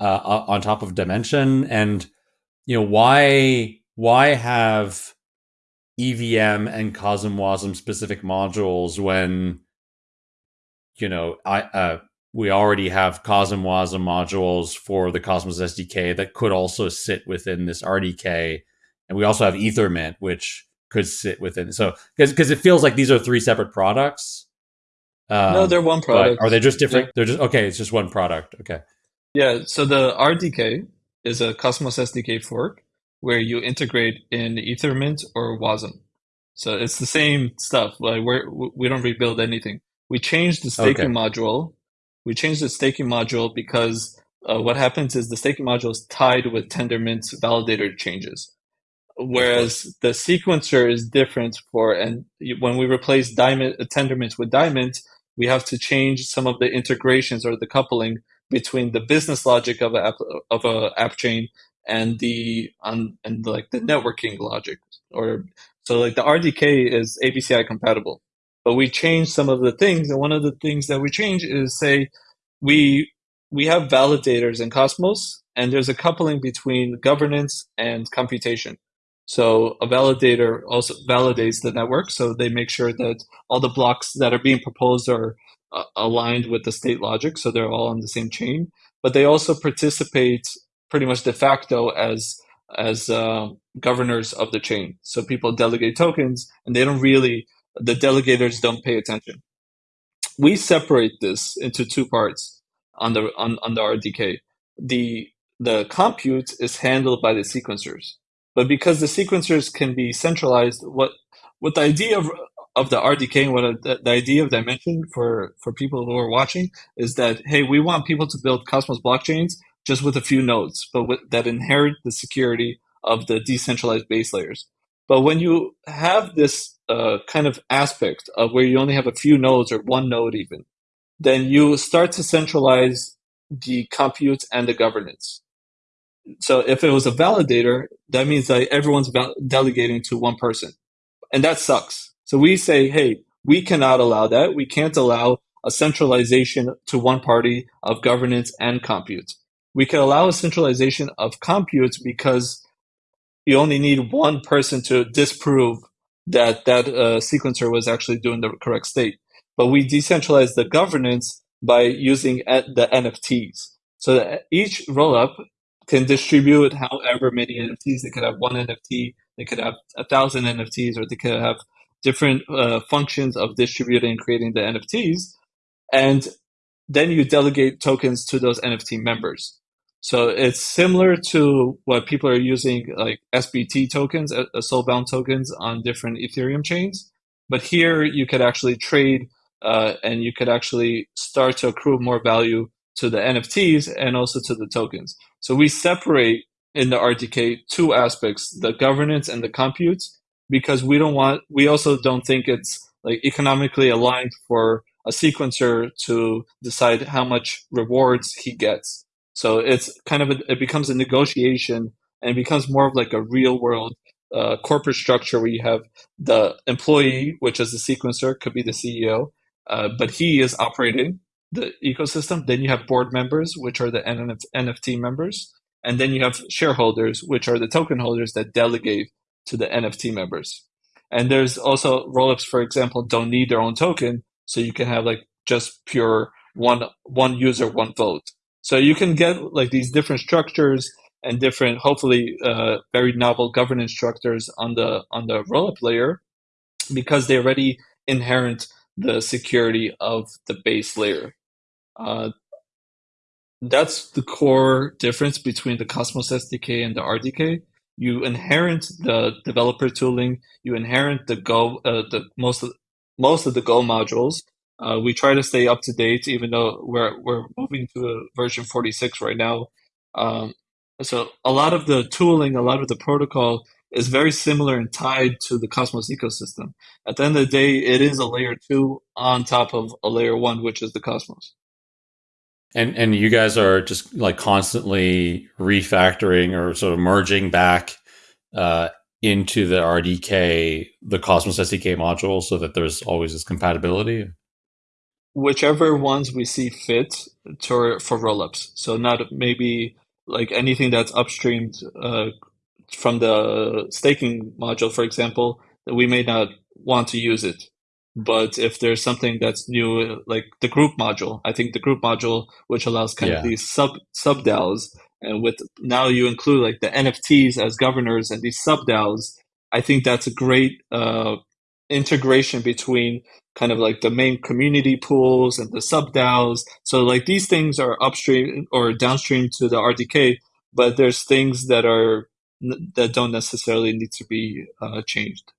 uh, on top of Dymension? and you know why why have EVM and Cosm Wasm specific modules when you know I uh, we already have Cosm Wasm modules for the Cosmos SDK that could also sit within this RDK. And we also have Ethermint, which could sit within. So, because it feels like these are three separate products. Um, no, they're one product. Are they just different? They're, they're just, okay, it's just one product. Okay. Yeah. So the RDK is a Cosmos SDK fork where you integrate in Ethermint or Wasm. So it's the same stuff. Like we're, we don't rebuild anything. We changed the staking okay. module we changed the staking module because uh, what happens is the staking module is tied with Tendermint's validator changes. Whereas the sequencer is different for, and when we replace Dymint, uh, Tendermint with Dymint, we have to change some of the integrations or the coupling between the business logic of a app, of a app chain and the on and like the networking logic or So like the RDK is ABCI compatible, but we changed some of the things. And one of the things that we change is say we we have validators in Cosmos, and there's a coupling between governance and computation. So a validator also validates the network, so they make sure that all the blocks that are being proposed are uh, aligned with the state logic, so they're all on the same chain. But they also participate pretty much de facto as as uh, governors of the chain. So people delegate tokens, and they don't really the delegators don't pay attention. We separate this into two parts on the on, on the RDK. The the compute is handled by the sequencers, but because the sequencers can be centralized, what what the idea of of the RDK and what the, the idea of Dymension for for people who are watching is that hey, we want people to build Cosmos blockchains just with a few nodes, but with, that inherit the security of the decentralized base layers. But when you have this uh, kind of aspect of where you only have a few nodes or one node even, then you start to centralize the compute and the governance. So if it was a validator, that means that everyone's delegating to one person. And that sucks. So we say, hey, we cannot allow that. We can't allow a centralization to one party of governance and compute we can allow a centralization of compute because you only need one person to disprove that that uh, sequencer was actually doing the correct state. But we decentralized the governance by using the NFTs. So that each rollup can distribute however many NFTs. They could have one NFT, they could have a thousand NFTs, or they could have different uh, functions of distributing and creating the NFTs. And then you delegate tokens to those NFT members. So it's similar to what people are using like SBT tokens, uh, uh, soulbound tokens on different Ethereum chains. But here you could actually trade uh, and you could actually start to accrue more value to the NFTs and also to the tokens. So we separate in the RDK two aspects, the governance and the compute, because we don't want, we also don't think it's like economically aligned for a sequencer to decide how much rewards he gets. So it's kind of a, it becomes a negotiation and becomes more of like a real world uh, corporate structure where you have the employee, which is the sequencer, could be the CEO, uh, but he is operating the ecosystem. Then you have board members, which are the NF- NFT members, and then you have shareholders, which are the token holders that delegate to the NFT members. And there's also rollups, for example, don't need their own token, so you can have like just pure one one user, one vote. So you can get like these different structures and different, hopefully, uh, very novel governance structures on the on the rollup layer because they already inherent the security of the base layer. Uh, that's the core difference between the Cosmos SDK and the RDK. You inherit the developer tooling. You inherit the Go, uh, the most of, most of the Go modules, uh, we try to stay up to date, even though we're we're moving to version 46 right now. Um, so a lot of the tooling, a lot of the protocol is very similar and tied to the Cosmos ecosystem. At the end of the day, it is a layer two on top of a layer one, which is the Cosmos. And and you guys are just like constantly refactoring or sort of merging back uh, into the RDK, the Cosmos SDK module, so that there's always this compatibility whichever ones we see fit to, for rollups. So not maybe like anything that's upstreamed uh, from the staking module, for example, that we may not want to use it. But if there's something that's new, like the group module, I think the group module, which allows kind yeah. of these sub sub DAOs, and with now you include like the NFTs as governors and these sub DAOs, I think that's a great uh, integration between kind of like the main community pools and the sub DAOs. So like these things are upstream or downstream to the RDK, but there's things that are that don't necessarily need to be uh, changed.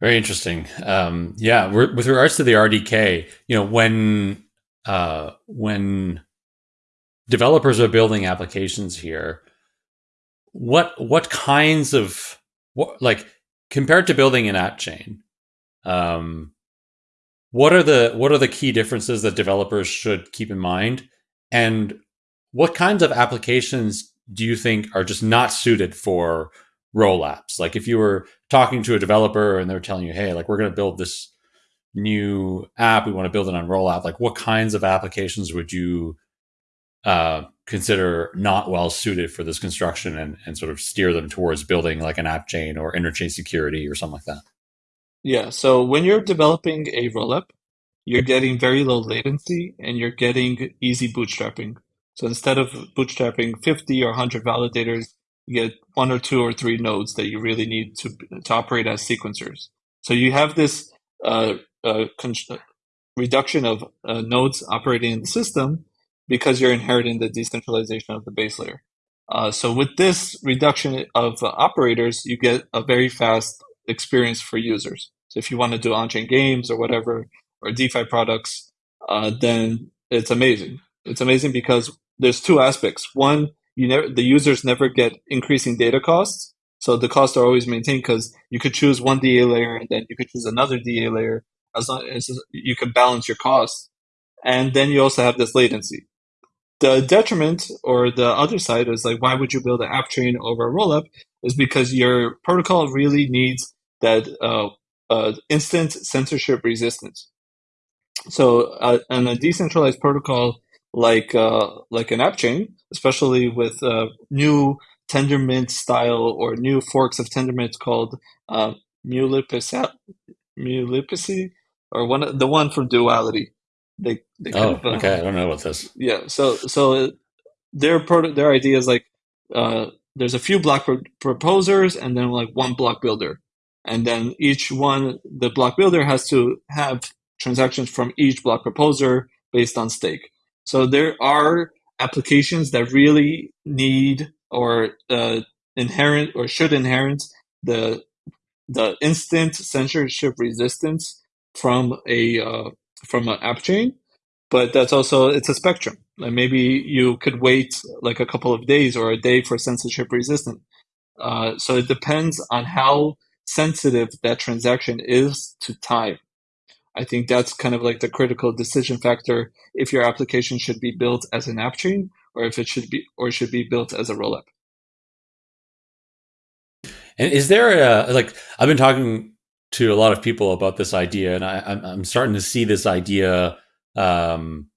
Very interesting. Um, yeah, with regards to the RDK, you know, when uh, when developers are building applications here, what what kinds of what like compared to building an app chain, um, what are the what are the key differences that developers should keep in mind, and what kinds of applications do you think are just not suited for rollups? Like if you were talking to a developer and they're telling you, "Hey, like we're going to build this new app, we want to build it on rollup," like what kinds of applications would you uh, consider not well suited for this construction and, and sort of steer them towards building like an app chain or interchain security or something like that? Yeah. So when you're developing a rollup, you're getting very low latency and you're getting easy bootstrapping. So instead of bootstrapping 50 or 100 validators, you get one or two or three nodes that you really need to, to operate as sequencers. So you have this uh, uh, reduction of uh, nodes operating in the system because you're inheriting the decentralization of the base layer. Uh, so with this reduction of operators, you get a very fast experience for users. So if you want to do on-chain games or whatever, or DeFi products, uh, then it's amazing. It's amazing because there's two aspects. One, you never the users never get increasing data costs, so the costs are always maintained because you could choose one DA layer and then you could choose another DA layer as long as you can balance your costs. And then you also have this latency. The detriment or the other side is like, why would you build an app chain over a rollup? Is because your protocol really needs that uh, instant censorship resistance. So, uh, and a decentralized protocol like uh, like an app chain, especially with uh, new Tendermint style or new forks of Tendermint called uh, Multiplicity, or one the one from Duality. They, they oh, of, uh, okay. I don't know what this. Yeah. So so their pro- their idea is like uh, there's a few block pro- proposers and then like one block builder, and then each one the block builder has to have transactions from each block proposer based on stake. So there are applications that really need or uh, inherent or should inherit the the instant censorship resistance from a uh, from an app chain, but that's also it's a spectrum. Like maybe you could wait like a couple of days or a day for censorship resistant. Uh, so it depends on how sensitive that transaction is to time. I think that's kind of like the critical decision factor if your application should be built as an app chain or if it should be or should be built as a rollup. And is there a like I've been talking to a lot of people about this idea, and I, am starting to see this idea, um,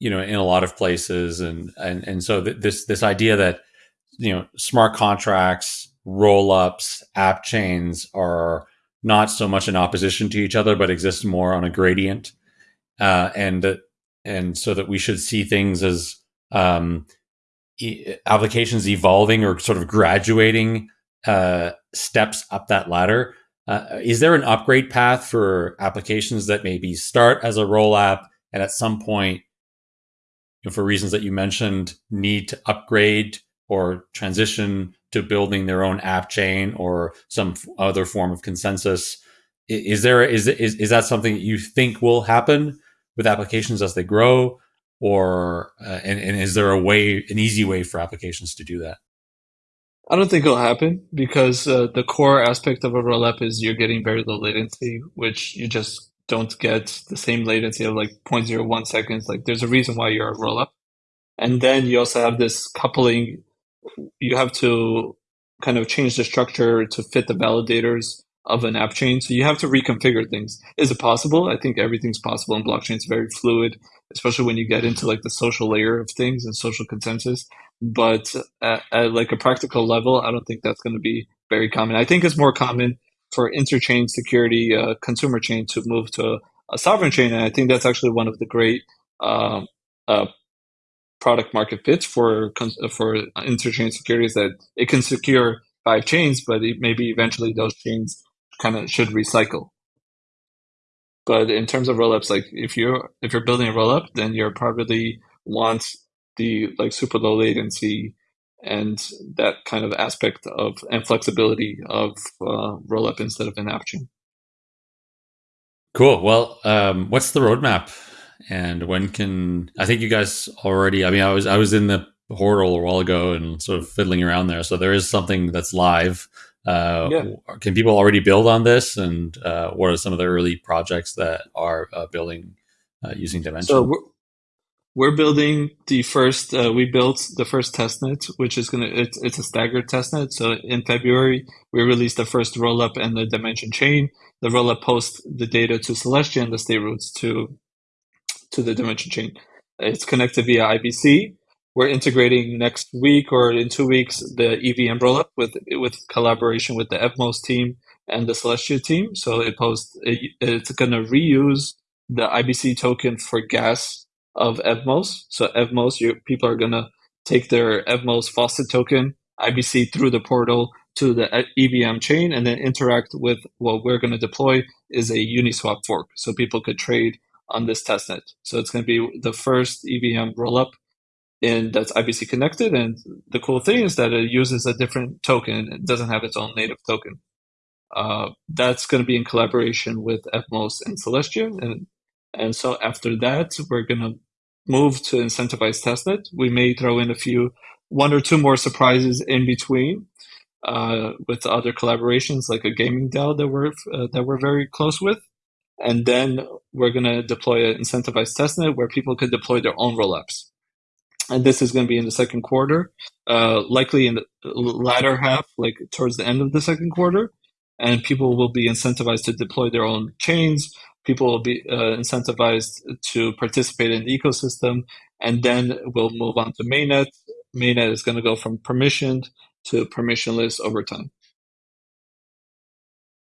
you know, in a lot of places, and and and so th- this this idea that you know smart contracts, rollups, app chains are not so much in opposition to each other, but exist more on a gradient, uh, and and so that we should see things as um, e- applications evolving or sort of graduating uh, steps up that ladder. Uh, is there an upgrade path for applications that maybe start as a roll app and at some point, you know, for reasons that you mentioned, need to upgrade or transition to building their own app chain or some other form of consensus. Is there is is is that something that you think will happen with applications as they grow, or uh, and, and is there a way, an easy way for applications to do that? I don't think it'll happen because uh, the core aspect of a rollup is you're getting very low latency, which you just don't get the same latency of like 0.01 seconds. Like there's a reason why you're a rollup. And then you also have this coupling you have to kind of change the structure to fit the validators of an app chain. So you have to reconfigure things. Is it possible? I think everything's possible in blockchain. It's very fluid, especially when you get into like the social layer of things and social consensus. But at, at like a practical level, I don't think that's going to be very common. I think it's more common for interchain security, uh, consumer chain to move to a, sovereign chain. And I think that's actually one of the great uh, uh, product market fit for for interchain securities that it can secure five chains, but it, maybe eventually those chains kind of should recycle. But in terms of rollups, like if you're if you're building a rollup, then you're probably want the like super low latency and that kind of aspect of and flexibility of uh, rollup instead of an app chain. Cool. Well, um, what's the roadmap and when can I think you guys already? I mean, I was I was in the portal a while ago and sort of fiddling around there, so there is something that's live. Uh, yeah. Can people already build on this? And uh, what are some of the early projects that are uh, building uh, using Dymension? So we're building the first. Uh, we built the first testnet, which is gonna. It's, it's a staggered testnet. So in February, we released the first rollup and the Dymension chain. The rollup posts the data to Celestia and the state roots to to the Dymension chain. It's connected via IBC. We're integrating next week or in two weeks the EVM umbrella with with collaboration with the Evmos team and the Celestia team. So it posts it, it's going to reuse the IBC token for gas of Evmos. So Evmos, people are gonna take their Evmos faucet token IBC through the portal to the EVM chain and then interact with what we're going to deploy is a Uniswap fork. So people could trade on this testnet. So it's going to be the first EVM rollup and that's IBC connected. And the cool thing is that it uses a different token. It doesn't have its own native token. Uh, that's going to be in collaboration with Evmos and Celestia. And, and so after that, we're going to move to incentivized testnet. We may throw in a few, one or two more surprises in between uh, with other collaborations, like a gaming DAO that we're uh, that we're very close with, and then we're going to deploy an incentivized testnet where people could deploy their own rollups. And this is going to be in the second quarter, uh, likely in the latter half, like towards the end of the second quarter. And people will be incentivized to deploy their own chains, people will be uh, incentivized to participate in the ecosystem, and then we'll move on to mainnet. Mainnet is going to go from permissioned to permissionless over time.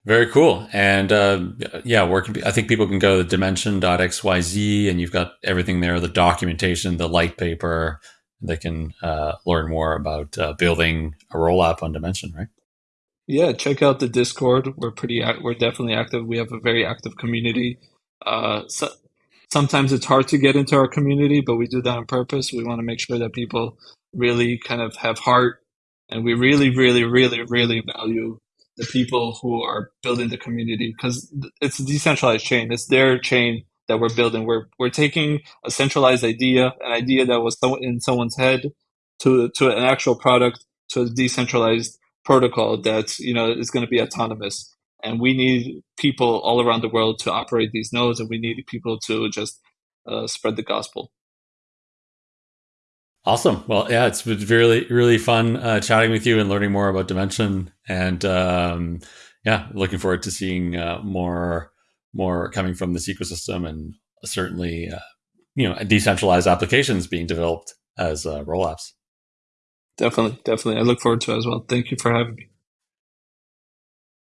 Very cool. And uh, yeah, where can be, I think people can go to dymension.xyz and you've got everything there the documentation, the light paper. They can uh, learn more about uh, building a roll rollup on Dymension, right? Yeah, check out the Discord. We're pretty, we're definitely active. We have a very active community. Uh, so, sometimes it's hard to get into our community, but we do that on purpose. We want to make sure that people really kind of have heart, and we really, really, really, really value the people who are building the community because it's a decentralized chain. It's their chain that we're building. We're we're taking a centralized idea, an idea that was in someone's head, to to an actual product, to a decentralized protocol that you know is going to be autonomous and we need people all around the world to operate these nodes and we need people to just uh, spread the gospel awesome well yeah it's been really really fun uh, chatting with you and learning more about Dymension and um, yeah looking forward to seeing uh, more more coming from this ecosystem and certainly uh, you know decentralized applications being developed as uh, rollups Definitely, definitely. I look forward to it as well. Thank you for having me.